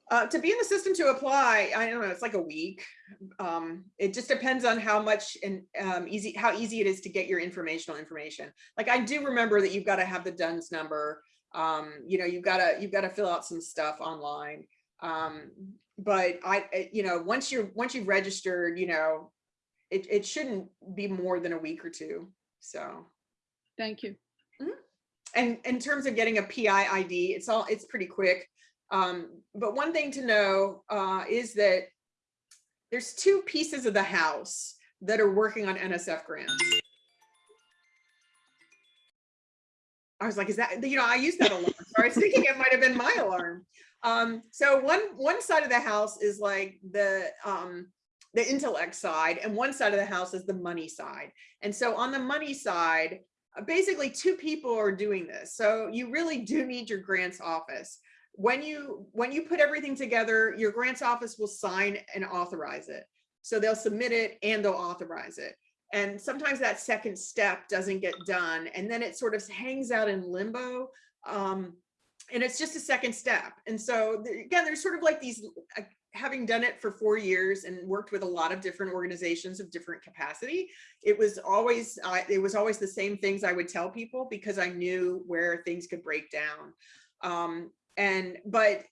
Uh, to be in the system to apply, I don't know, it's like a week. Um, it just depends on how much and um, easy, how easy it is to get your informational information. Like I do remember that you've got to have the DUNS number. Um, you know, you've got to, you've got to fill out some stuff online. Um, but I, you know, once you're, once you've registered, you know, it, it shouldn't be more than a week or two. So, Thank you. and in terms of getting a PI ID, it's all, it's pretty quick. Um, but one thing to know uh, is that there's two pieces of the house that are working on NSF grants. I was like, is that, you know, I used that alarm. So I was thinking it might have been my alarm. Um, so one, one side of the house is like the, um, the intellect side and one side of the house is the money side. And so on the money side, uh, basically two people are doing this. So you really do need your grants office. When you, when you put everything together, your grants office will sign and authorize it. So they'll submit it and they'll authorize it. And sometimes that second step doesn't get done and then it sort of hangs out in limbo. Um, and it's just a second step. And so again, there's sort of like these, uh, having done it for four years and worked with a lot of different organizations of different capacity, it was always, uh, it was always the same things I would tell people because I knew where things could break down. Um, and, but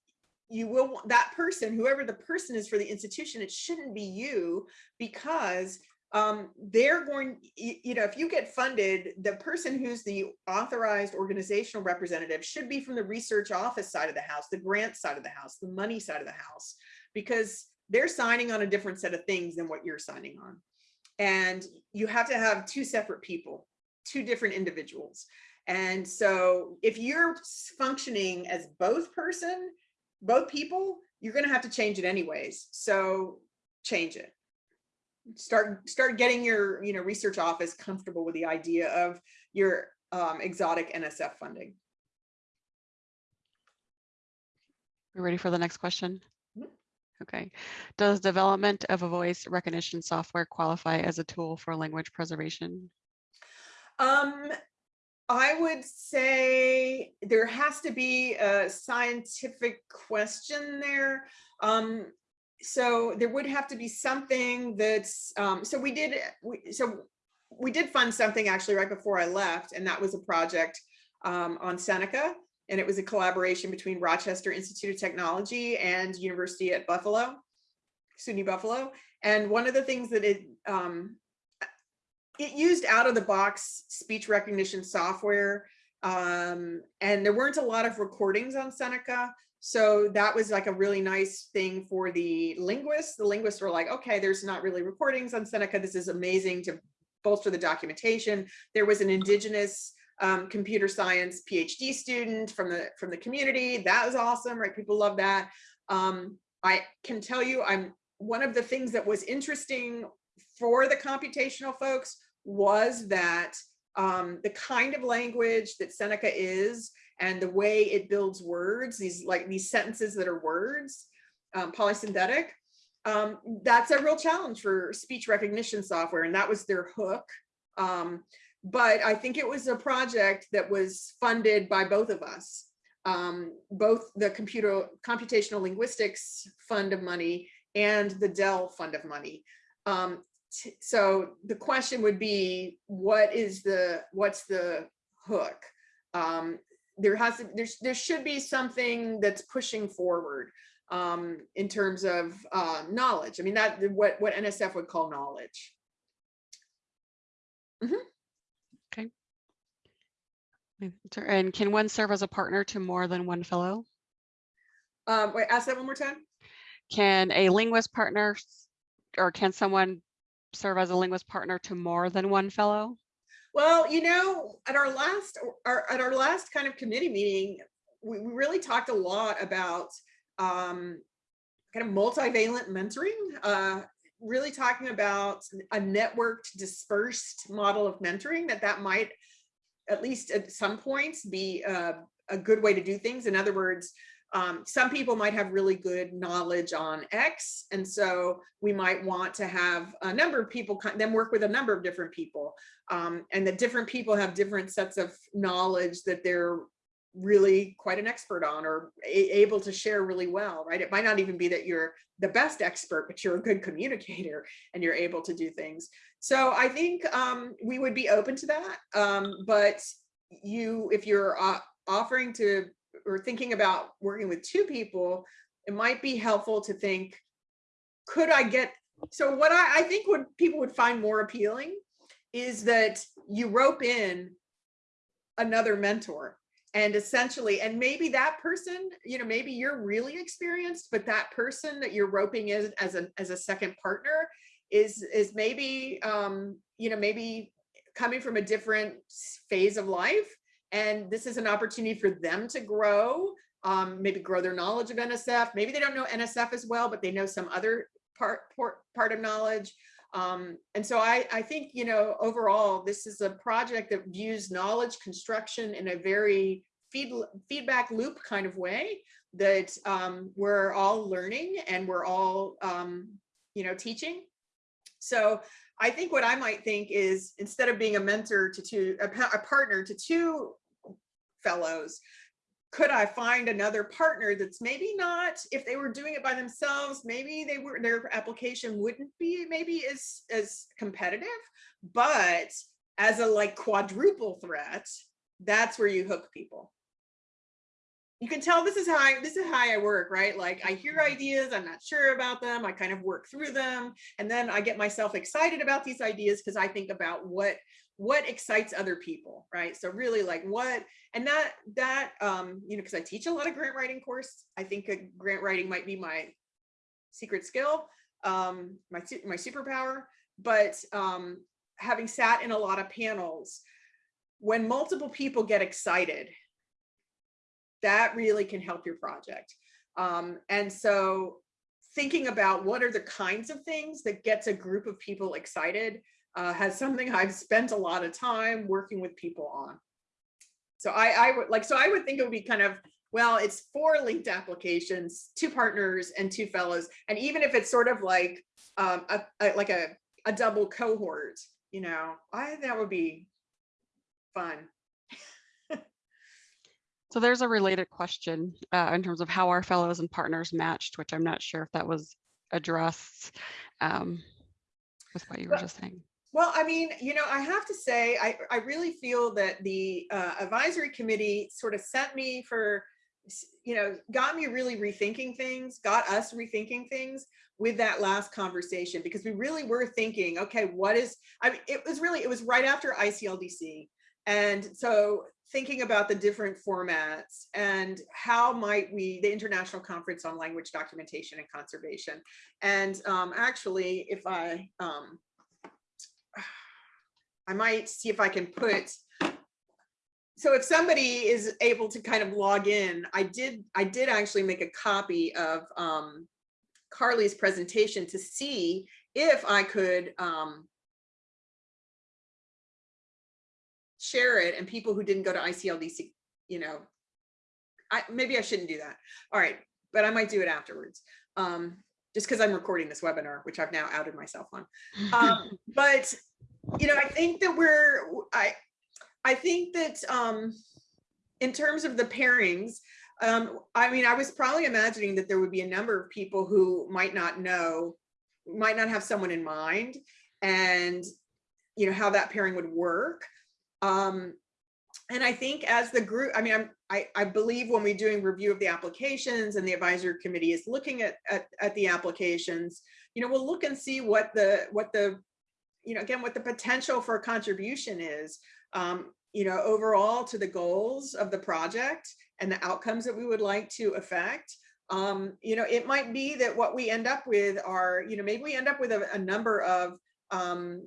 you will, that person, whoever the person is for the institution, it shouldn't be you because um, they're going, you know, if you get funded, the person who's the authorized organizational representative should be from the research office side of the house, the grant side of the house, the money side of the house, because they're signing on a different set of things than what you're signing on. And you have to have two separate people, two different individuals. And so if you're functioning as both person, both people, you're gonna have to change it anyways. So change it start start getting your you know research office comfortable with the idea of your um, exotic NSF funding. We ready for the next question? Okay. Does development of a voice recognition software qualify as a tool for language preservation? Um, I would say there has to be a scientific question there. Um, so there would have to be something that's, um, so we did, we, so we did fund something actually right before I left, and that was a project um, on Seneca. And it was a collaboration between Rochester Institute of Technology and University at Buffalo, SUNY Buffalo. And one of the things that it, um, it used out of the box speech recognition software. Um, and there weren't a lot of recordings on Seneca. So that was like a really nice thing for the linguists. The linguists were like, okay, there's not really recordings on Seneca. This is amazing to bolster the documentation. There was an indigenous um, computer science PhD student from the from the community. That was awesome, right? People love that. Um, I can tell you, I'm one of the things that was interesting for the computational folks was that um, the kind of language that Seneca is and the way it builds words, these like these sentences that are words, um, polysynthetic, um, that's a real challenge for speech recognition software. And that was their hook. Um, but I think it was a project that was funded by both of us. Um, both the computer computational linguistics fund of money and the DEL fund of money. Um, so the question would be, what is the, what's the hook? Um, there has to, there's, there should be something that's pushing forward um, in terms of uh, knowledge. I mean, that what, what NSF would call knowledge. Okay. And can one serve as a partner to more than one fellow? Um, wait, ask that one more time. Can a linguist partner or can someone serve as a linguist partner to more than one fellow? Well, you know, at our last, our, at our last kind of committee meeting, we, we really talked a lot about um, kind of multivalent mentoring, uh, really talking about a networked dispersed model of mentoring that that might at least at some points be uh, a good way to do things. In other words, um, some people might have really good knowledge on X, and so we might want to have a number of people then work with a number of different people, um, and that different people have different sets of knowledge that they're really quite an expert on or able to share really well, right? It might not even be that you're the best expert, but you're a good communicator and you're able to do things. So I think um, we would be open to that, um, but you, if you're uh, offering to or thinking about working with two people, it might be helpful to think, could I get, so what I, I think what people would find more appealing is that you rope in another mentor and essentially, and maybe that person, you know, maybe you're really experienced, but that person that you're roping in as a, as a second partner is, is maybe, um, you know, maybe coming from a different phase of life and this is an opportunity for them to grow, um, maybe grow their knowledge of NSF. Maybe they don't know NSF as well, but they know some other part, part, part of knowledge. Um, and so I, I think, you know, overall, this is a project that views knowledge construction in a very feed, feedback loop kind of way that um, we're all learning and we're all, um, you know, teaching. So I think what I might think is instead of being a mentor to two, a, a partner to two fellows, could I find another partner that's maybe not, if they were doing it by themselves, maybe they were, their application wouldn't be maybe as, as competitive, but as a like quadruple threat, that's where you hook people. You can tell this is how I, this is how I work, right? Like I hear ideas, I'm not sure about them. I kind of work through them. And then I get myself excited about these ideas because I think about what, what excites other people, right? So really like what, and that, that, um, you know, because I teach a lot of grant writing course, I think a grant writing might be my secret skill, um, my, my superpower, but um, having sat in a lot of panels, when multiple people get excited, that really can help your project. Um, and so thinking about what are the kinds of things that gets a group of people excited uh, has something I've spent a lot of time working with people on. So I, I would like, so I would think it would be kind of, well, it's four linked applications, two partners and two fellows. And even if it's sort of like, um, a, a- like a, a double cohort, you know, I, that would be fun. So there's a related question uh, in terms of how our fellows and partners matched, which I'm not sure if that was addressed um, with what you were just saying. Well, I mean, you know, I have to say, I, I really feel that the uh, advisory committee sort of sent me for, you know, got me really rethinking things, got us rethinking things with that last conversation, because we really were thinking, okay, what is, I mean, it was really, it was right after ICLDC. And so thinking about the different formats and how might we, the International Conference on Language Documentation and Conservation. And um, actually, if I, um, I might see if I can put, so if somebody is able to kind of log in, I did, I did actually make a copy of um, Carly's presentation to see if I could um, share it and people who didn't go to ICLDC, you know, I, maybe I shouldn't do that. All right, but I might do it afterwards. Um, just because I'm recording this webinar, which I've now outed myself on. Um, but, you know, I think that we're, I, I think that, um, in terms of the pairings, um, I mean, I was probably imagining that there would be a number of people who might not know, might not have someone in mind and, you know, how that pairing would work. Um, and I think as the group, I mean, I'm, I, I believe when we're doing review of the applications and the advisory committee is looking at, at, at the applications, you know, we'll look and see what the, what the, you know, again, what the potential for a contribution is, um, you know, overall to the goals of the project and the outcomes that we would like to affect. Um, you know, it might be that what we end up with are, you know, maybe we end up with a, a number of, um,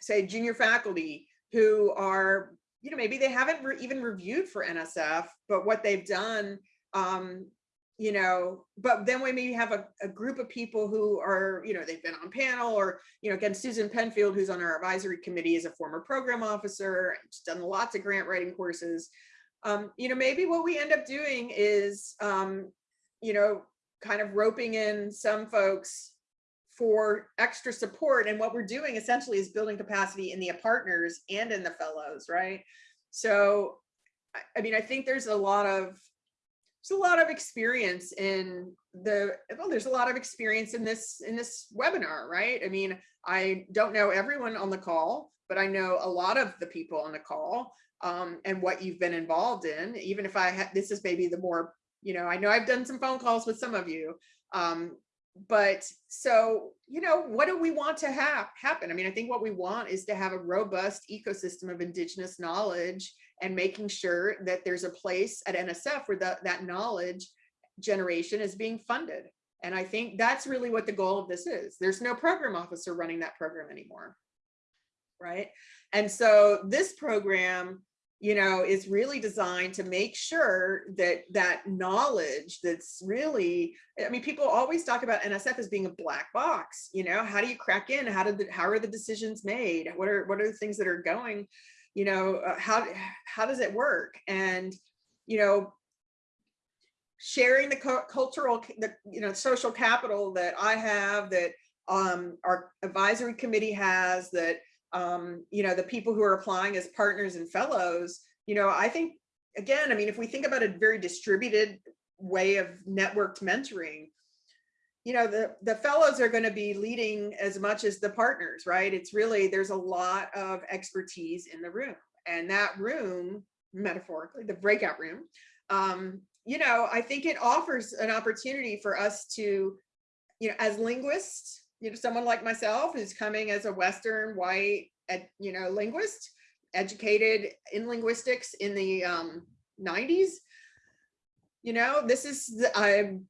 say, junior faculty who are, you know, maybe they haven't re even reviewed for NSF, but what they've done, um, you know, but then we maybe have a, a group of people who are, you know, they've been on panel or, you know, again, Susan Penfield, who's on our advisory committee is a former program officer, she's done lots of grant writing courses. Um, you know, maybe what we end up doing is, um, you know, kind of roping in some folks for extra support. And what we're doing essentially is building capacity in the partners and in the fellows, right? So, I, mean, I think there's a lot of, there's a lot of experience in the, well, there's a lot of experience in this, in this webinar, right? I mean, I don't know everyone on the call, but I know a lot of the people on the call um, and what you've been involved in, even if I had, this is maybe the more, you know, I know I've done some phone calls with some of you, um, but so, you know, what do we want to have happen? I mean, I think what we want is to have a robust ecosystem of indigenous knowledge and making sure that there's a place at NSF where that, that knowledge generation is being funded. And I think that's really what the goal of this is. There's no program officer running that program anymore. Right. And so this program you know, is really designed to make sure that that knowledge that's really, I mean, people always talk about NSF as being a black box, you know, how do you crack in? How did, the, how are the decisions made? What are, what are the things that are going, you know, uh, how, how does it work? And, you know, sharing the cultural, the, you know, social capital that I have, that um, our advisory committee has, that um, you know, the people who are applying as partners and fellows, you know, I think, again, I mean, if we think about a very distributed way of networked mentoring, you know, the, the fellows are going to be leading as much as the partners, right? It's really, there's a lot of expertise in the room and that room, metaphorically, the breakout room, um, you know, I think it offers an opportunity for us to, you know, as linguists, you know, someone like myself who's coming as a Western white, ed, you know, linguist, educated in linguistics in the um, 90s. You know, this is, I'm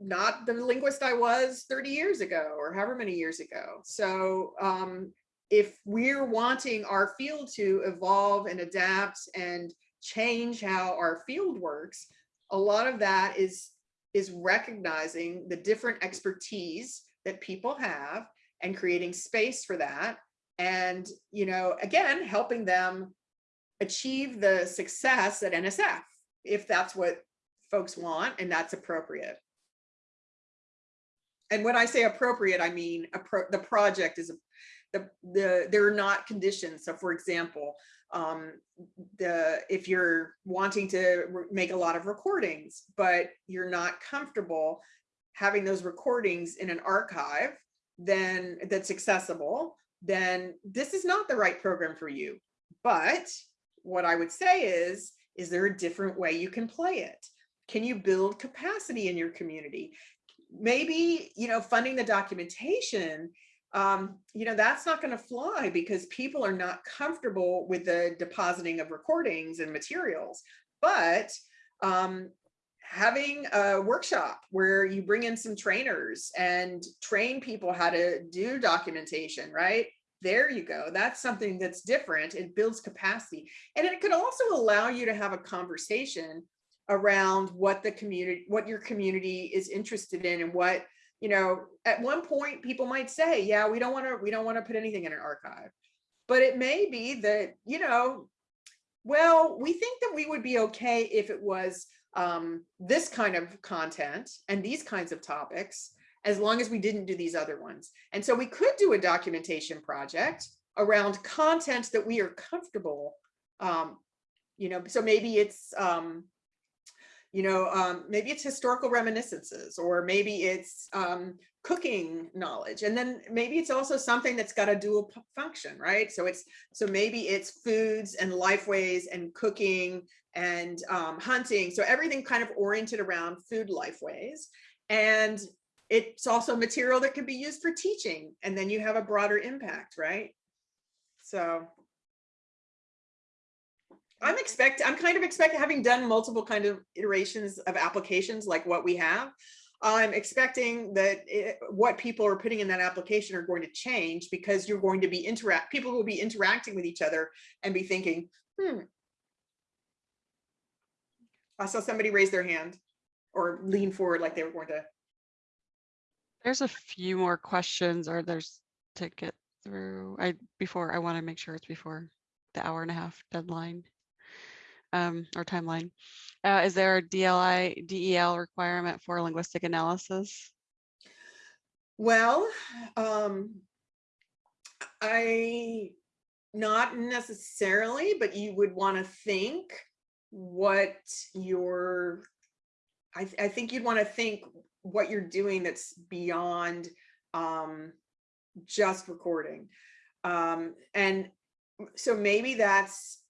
not the linguist I was 30 years ago or however many years ago. So um, if we're wanting our field to evolve and adapt and change how our field works, a lot of that is is recognizing the different expertise that people have and creating space for that. And, you know, again, helping them achieve the success at NSF, if that's what folks want and that's appropriate. And when I say appropriate, I mean the project is the the there are not conditions. So, for example, um, the if you're wanting to make a lot of recordings, but you're not comfortable having those recordings in an archive then that's accessible, then this is not the right program for you. But what I would say is, is there a different way you can play it? Can you build capacity in your community? Maybe, you know, funding the documentation, um, you know, that's not going to fly because people are not comfortable with the depositing of recordings and materials. But um, having a workshop where you bring in some trainers and train people how to do documentation, right? There you go. That's something that's different. It builds capacity. And it could also allow you to have a conversation around what the community, what your community is interested in and what, you know, at one point people might say, yeah, we don't want to, we don't want to put anything in an archive. But it may be that, you know, Well, we think that we would be okay if it was um, this kind of content and these kinds of topics, as long as we didn't do these other ones. And so we could do a documentation project around content that we are comfortable. Um, you know, so maybe it's, um, you know, um, maybe it's historical reminiscences, or maybe it's um, cooking knowledge. And then maybe it's also something that's got a dual function, right? So it's, so maybe it's foods and lifeways and cooking and um, hunting. So everything kind of oriented around food lifeways. And it's also material that can be used for teaching. And then you have a broader impact, right? So I'm expect, I'm kind of expecting, having done multiple kind of iterations of applications like what we have, I'm expecting that it, what people are putting in that application are going to change because you're going to be interact, people will be interacting with each other and be thinking, hmm. I saw somebody raise their hand or lean forward like they were going to. There's a few more questions or there's to get through. I, before, I want to make sure it's before the hour and a half deadline. Um, or timeline. Uh, is there a DLI, DEL requirement for linguistic analysis? Well, um, I, not necessarily, but you would want to think what your, I, th- I think you'd want to think what you're doing that's beyond um, just recording. Um, and so maybe that's,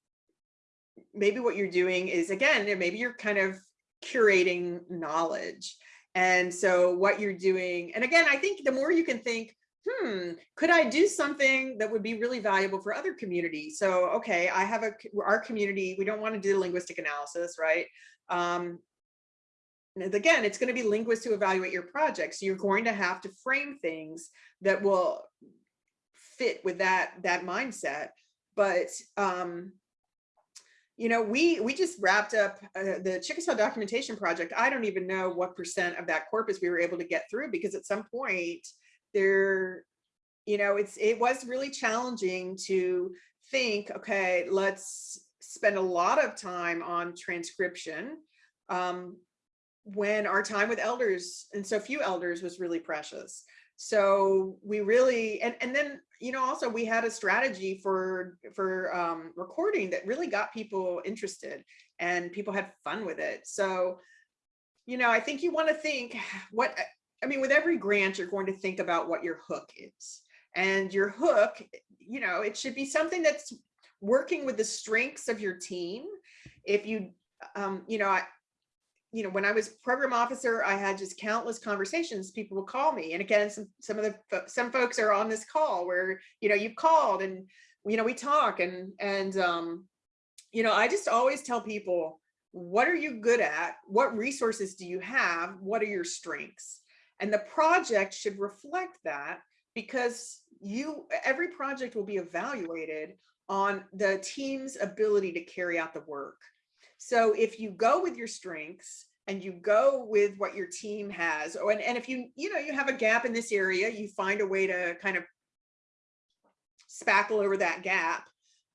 maybe what you're doing is, again, maybe you're kind of curating knowledge. And so what you're doing, and again, I think the more you can think, hmm, could I do something that would be really valuable for other communities? So, okay, I have a, our community, we don't want to do the linguistic analysis, right? Um, and again, it's going to be linguists who evaluate your project. So you're going to have to frame things that will fit with that, that mindset. But, um, you know, we we just wrapped up uh, the Chickasaw documentation project. I don't even know what percent of that corpus we were able to get through because at some point there, you know, it's it was really challenging to think, okay, let's spend a lot of time on transcription um, when our time with elders and so few elders was really precious. So we really, and, and then, you know, also we had a strategy for, for um, recording that really got people interested and people had fun with it. So, you know, I think you want to think what, I mean, with every grant, you're going to think about what your hook is. And your hook, you know, it should be something that's working with the strengths of your team. If you, um, you know, I, you know, when I was program officer, I had just countless conversations. People would call me. And again, some, some of the, some folks are on this call where, you know, you've called and, you know, we talk and, and, um, you know, I just always tell people, what are you good at? What resources do you have? What are your strengths? And the project should reflect that because you, every project will be evaluated on the team's ability to carry out the work. So if you go with your strengths and you go with what your team has, oh, and, and if you, you know, you have a gap in this area, you find a way to kind of spackle over that gap,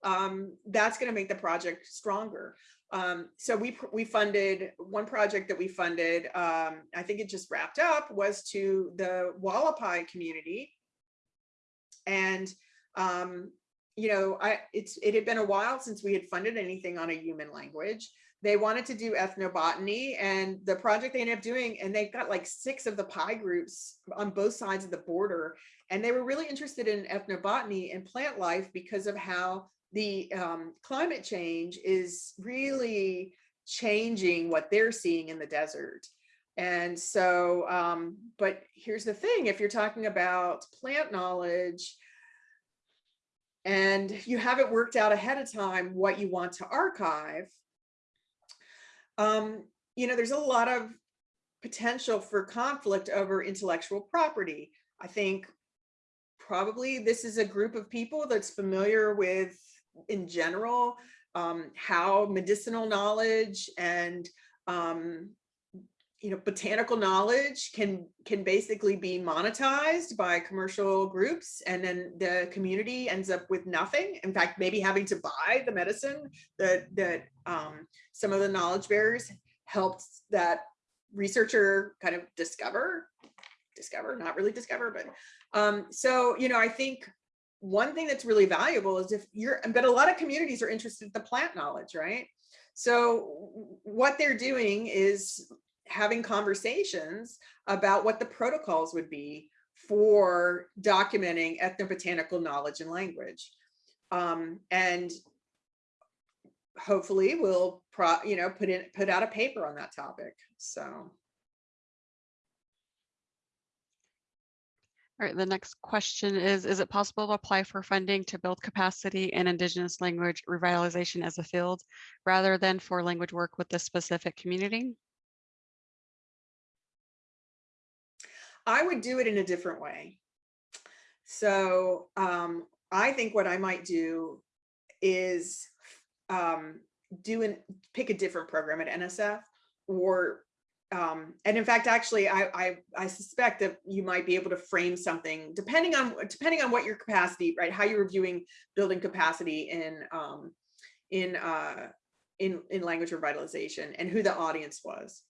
um, that's going to make the project stronger. Um, so we we funded one project that we funded. Um, I think it just wrapped up was to the Wallapai community, and um, you know, I it's it had been a while since we had funded anything on a human language. They wanted to do ethnobotany and the project they ended up doing, and they've got like six of the Pai groups on both sides of the border. And they were really interested in ethnobotany and plant life because of how the um, climate change is really changing what they're seeing in the desert. And so, um, but here's the thing, if you're talking about plant knowledge, and you haven't worked out ahead of time what you want to archive, um, you know, there's a lot of potential for conflict over intellectual property. I think probably this is a group of people that's familiar with, in general, um, how medicinal knowledge and um, you know, botanical knowledge can can basically be monetized by commercial groups and then the community ends up with nothing. In fact, maybe having to buy the medicine that that um, some of the knowledge bearers helped that researcher kind of discover, discover, not really discover, but um, so, you know, I think one thing that's really valuable is if you're, but a lot of communities are interested in the plant knowledge, right? So what they're doing is having conversations about what the protocols would be for documenting ethnobotanical knowledge and language. Um, and hopefully we'll pro, you know, put in, put out a paper on that topic. So. All right, the next question is, is it possible to apply for funding to build capacity in Indigenous language revitalization as a field rather than for language work with this specific community? I would do it in a different way. So um, I think what I might do is um, do and pick a different program at NSF or um, and in fact, actually, I, I I suspect that you might be able to frame something depending on depending on what your capacity, right? How you're viewing building capacity in um, in uh, in in language revitalization and who the audience was.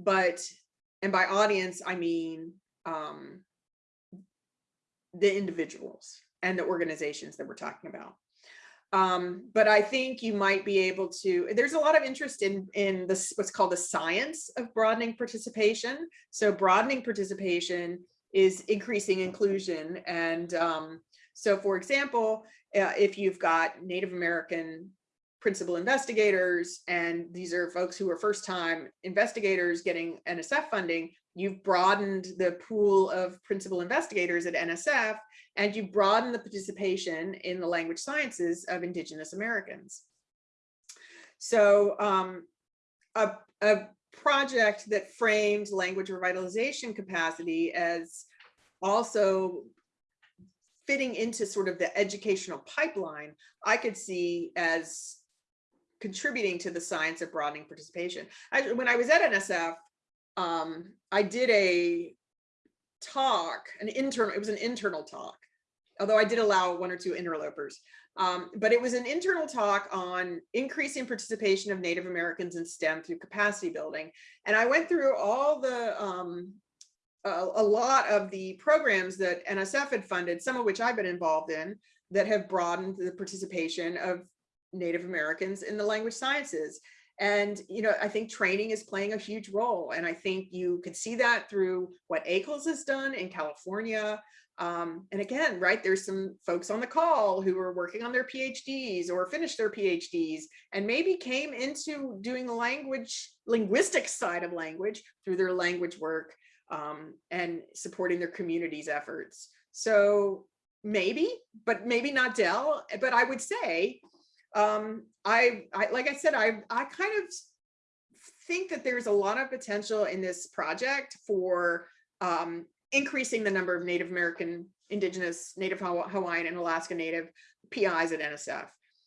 But and by audience, I mean um, the individuals and the organizations that we're talking about. Um, but I think you might be able to, there's a lot of interest in, in this, what's called the science of broadening participation. So broadening participation is increasing inclusion. And um, so for example, uh, if you've got Native American principal investigators, and these are folks who are first time investigators getting NSF funding, you've broadened the pool of principal investigators at NSF and you broaden the participation in the language sciences of Indigenous Americans. So um, a, a project that framed language revitalization capacity as also fitting into sort of the educational pipeline, I could see as contributing to the science of broadening participation. I, when I was at NSF, um, I did a talk, an internal, it was an internal talk, although I did allow one or two interlopers. Um, but it was an internal talk on increasing participation of Native Americans in STEM through capacity building. And I went through all the, um, a, a lot of the programs that NSF had funded, some of which I've been involved in, that have broadened the participation of Native Americans in the language sciences. And, you know, I think training is playing a huge role. And I think you could see that through what AICLS has done in California. Um, and again, right, there's some folks on the call who are working on their PhDs or finished their PhDs and maybe came into doing the language, linguistic side of language through their language work um, and supporting their community's efforts. So maybe, but maybe not DEL, but I would say um, I, I, like I said, I, I kind of think that there's a lot of potential in this project for um, increasing the number of Native American, Indigenous, Native Hawaiian and Alaska Native PIs at NSF.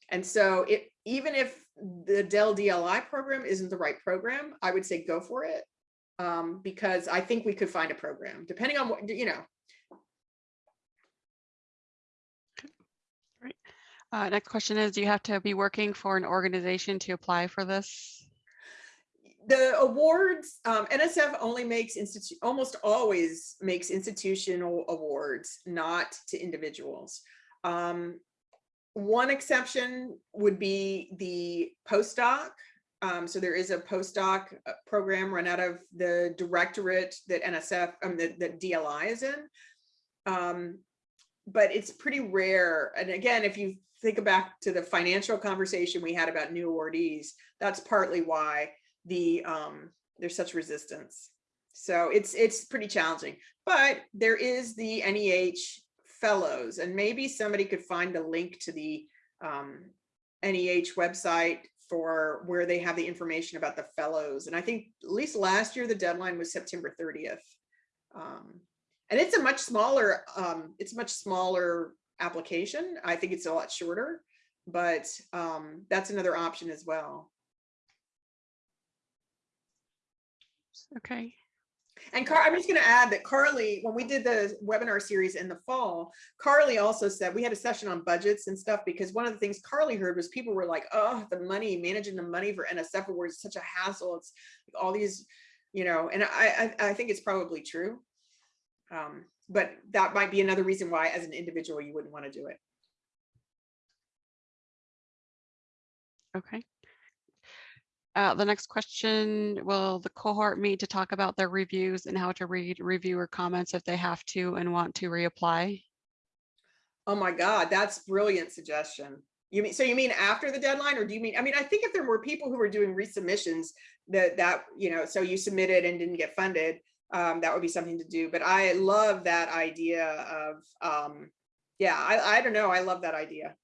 And so it, even if the DEL DLI program isn't the right program, I would say go for it um, because I think we could find a program depending on what, you know, Uh, next question is, do you have to be working for an organization to apply for this? the awards, um, NSF only makes almost always makes institutional awards, not to individuals. Um, one exception would be the postdoc. Um, so there is a postdoc uh, program run out of the directorate that NSF, um, that, that DLI is in. Um, but it's pretty rare. And again, if you think back to the financial conversation we had about new awardees, that's partly why the um, there's such resistance. So it's it's pretty challenging, but there is the NEH fellows and maybe somebody could find a link to the um, NEH website for where they have the information about the fellows. And I think at least last year, the deadline was September 30th. Um, and it's a much smaller, um, it's much smaller application. I think it's a lot shorter, but um, that's another option as well. Okay. And Car, I'm just gonna add that Carly, when we did the webinar series in the fall, Carly also said, we had a session on budgets and stuff, because one of the things Carly heard was people were like, oh, the money, managing the money for NSF awards is such a hassle. It's all these, you know, and I, I, I think it's probably true. Um, but that might be another reason why, as an individual, you wouldn't want to do it. Okay. Uh, the next question, will the cohort meet to talk about their reviews and how to read reviewer comments if they have to and want to reapply? Oh my God, that's brilliant suggestion. You mean, so you mean after the deadline or do you mean, I mean, I think if there were people who were doing resubmissions that, that, you know, so you submitted and didn't get funded, um, that would be something to do. But I love that idea of, um, yeah, I, I don't know. I love that idea.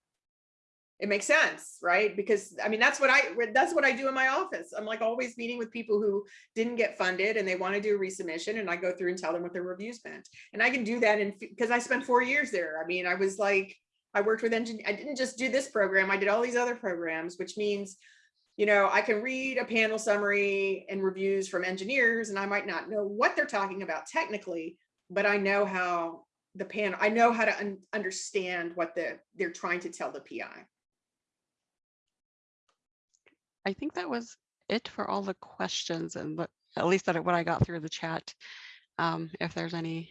It makes sense, right? Because I mean, that's what I, that's what I do in my office. I'm like always meeting with people who didn't get funded and they want to do a resubmission and I go through and tell them what their reviews meant. And I can do that in, because I spent four years there. I mean, I was like, I worked with engineers. I didn't just do this program. I did all these other programs, which means, you know, I can read a panel summary and reviews from engineers and I might not know what they're talking about technically, but I know how the panel, I know how to un understand what the they're trying to tell the PI. I think that was it for all the questions and at least that what I got through the chat. Um, if there's any,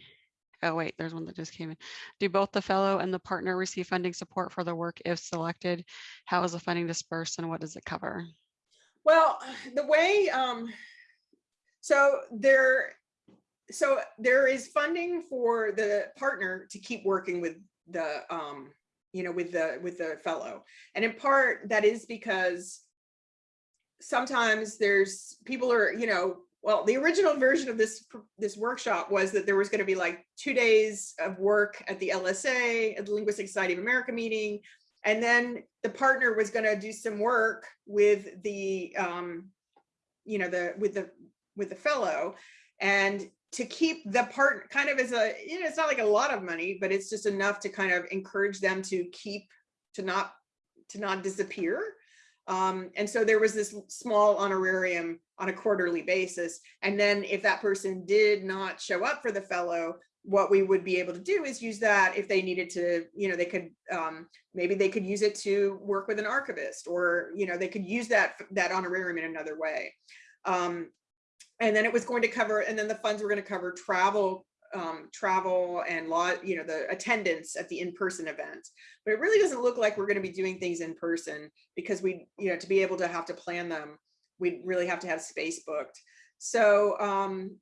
oh wait, there's one that just came in. Do both the fellow and the partner receive funding support for the work if selected? How is the funding dispersed and what does it cover? Well, the way, um, so there, so there is funding for the partner to keep working with the, um, you know, with the, with the fellow. And in part, that is because sometimes there's, people are, you know, well, the original version of this, this workshop was that there was gonna be like two days of work at the LSA, at the Linguistic Society of America meeting, and then the partner was gonna do some work with the, um, you know, the, with the, with the fellow. And to keep the part kind of as a, you know, it's not like a lot of money, but it's just enough to kind of encourage them to keep, to not, to not disappear. Um, and so there was this small honorarium on a quarterly basis. And then if that person did not show up for the fellow, what we would be able to do is use that if they needed to, you know, they could, um, maybe they could use it to work with an archivist or, you know, they could use that, that honorarium in another way. Um, and then it was going to cover, and then the funds were going to cover travel, um, travel and law, you know, the attendance at the in-person event. But it really doesn't look like we're going to be doing things in person because we, you know, to be able to have to plan them, we'd really have to have space booked. So, um,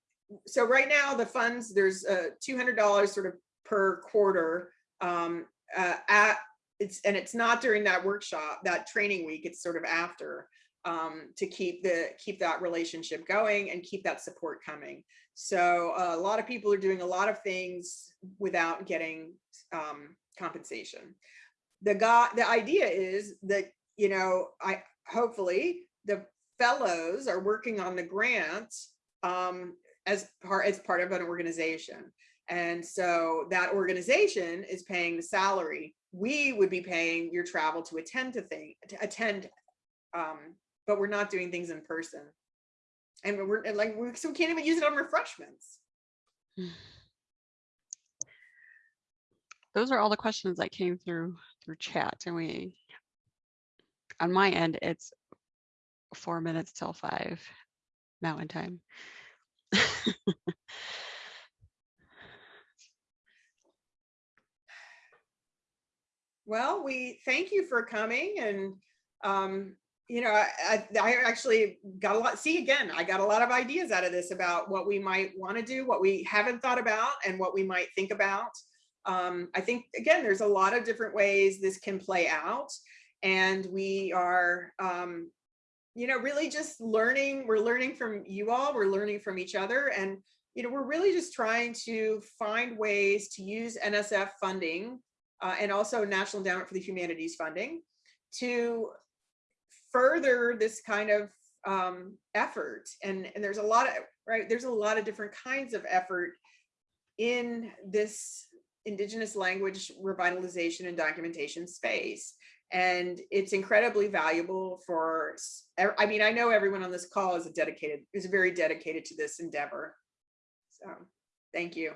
so right now the funds, there's uh, $200 sort of per quarter um, uh, at, it's, and it's not during that workshop, that training week, it's sort of after um, to keep the keep that relationship going and keep that support coming. So uh, a lot of people are doing a lot of things without getting um, compensation. The guy, the idea is that you know, I hopefully the fellows are working on the grant um, as part as part of an organization. And so that organization is paying the salary. We would be paying your travel to attend to thing to attend um, but we're not doing things in person. And we're and like, we so we can't even use it on refreshments. Those are all the questions that came through through chat and we, on my end, it's four minutes till five mountain time. Well, we thank you for coming and, um, you know, I, I, actually got a lot, see again, I got a lot of ideas out of this about what we might want to do, what we haven't thought about and what we might think about. Um, I think, again, there's a lot of different ways this can play out. And we are, um, you know, really just learning, we're learning from you all, we're learning from each other. And, you know, we're really just trying to find ways to use NSF funding uh, and also National Endowment for the Humanities funding to further this kind of um, effort. And, and there's a lot of, right, there's a lot of different kinds of effort in this indigenous language revitalization and documentation space. And it's incredibly valuable for, I mean, I know everyone on this call is a dedicated, is very dedicated to this endeavor. So, thank you.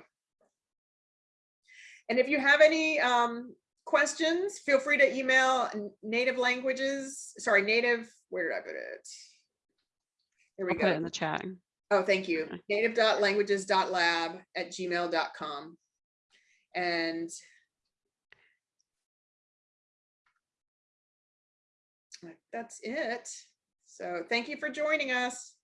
And if you have any um, questions, feel free to email native languages, sorry, native, where did I put it? Here we I'll put it in the chat. Oh, thank you. Native.languages.lab at gmail.com. And that's it. So thank you for joining us.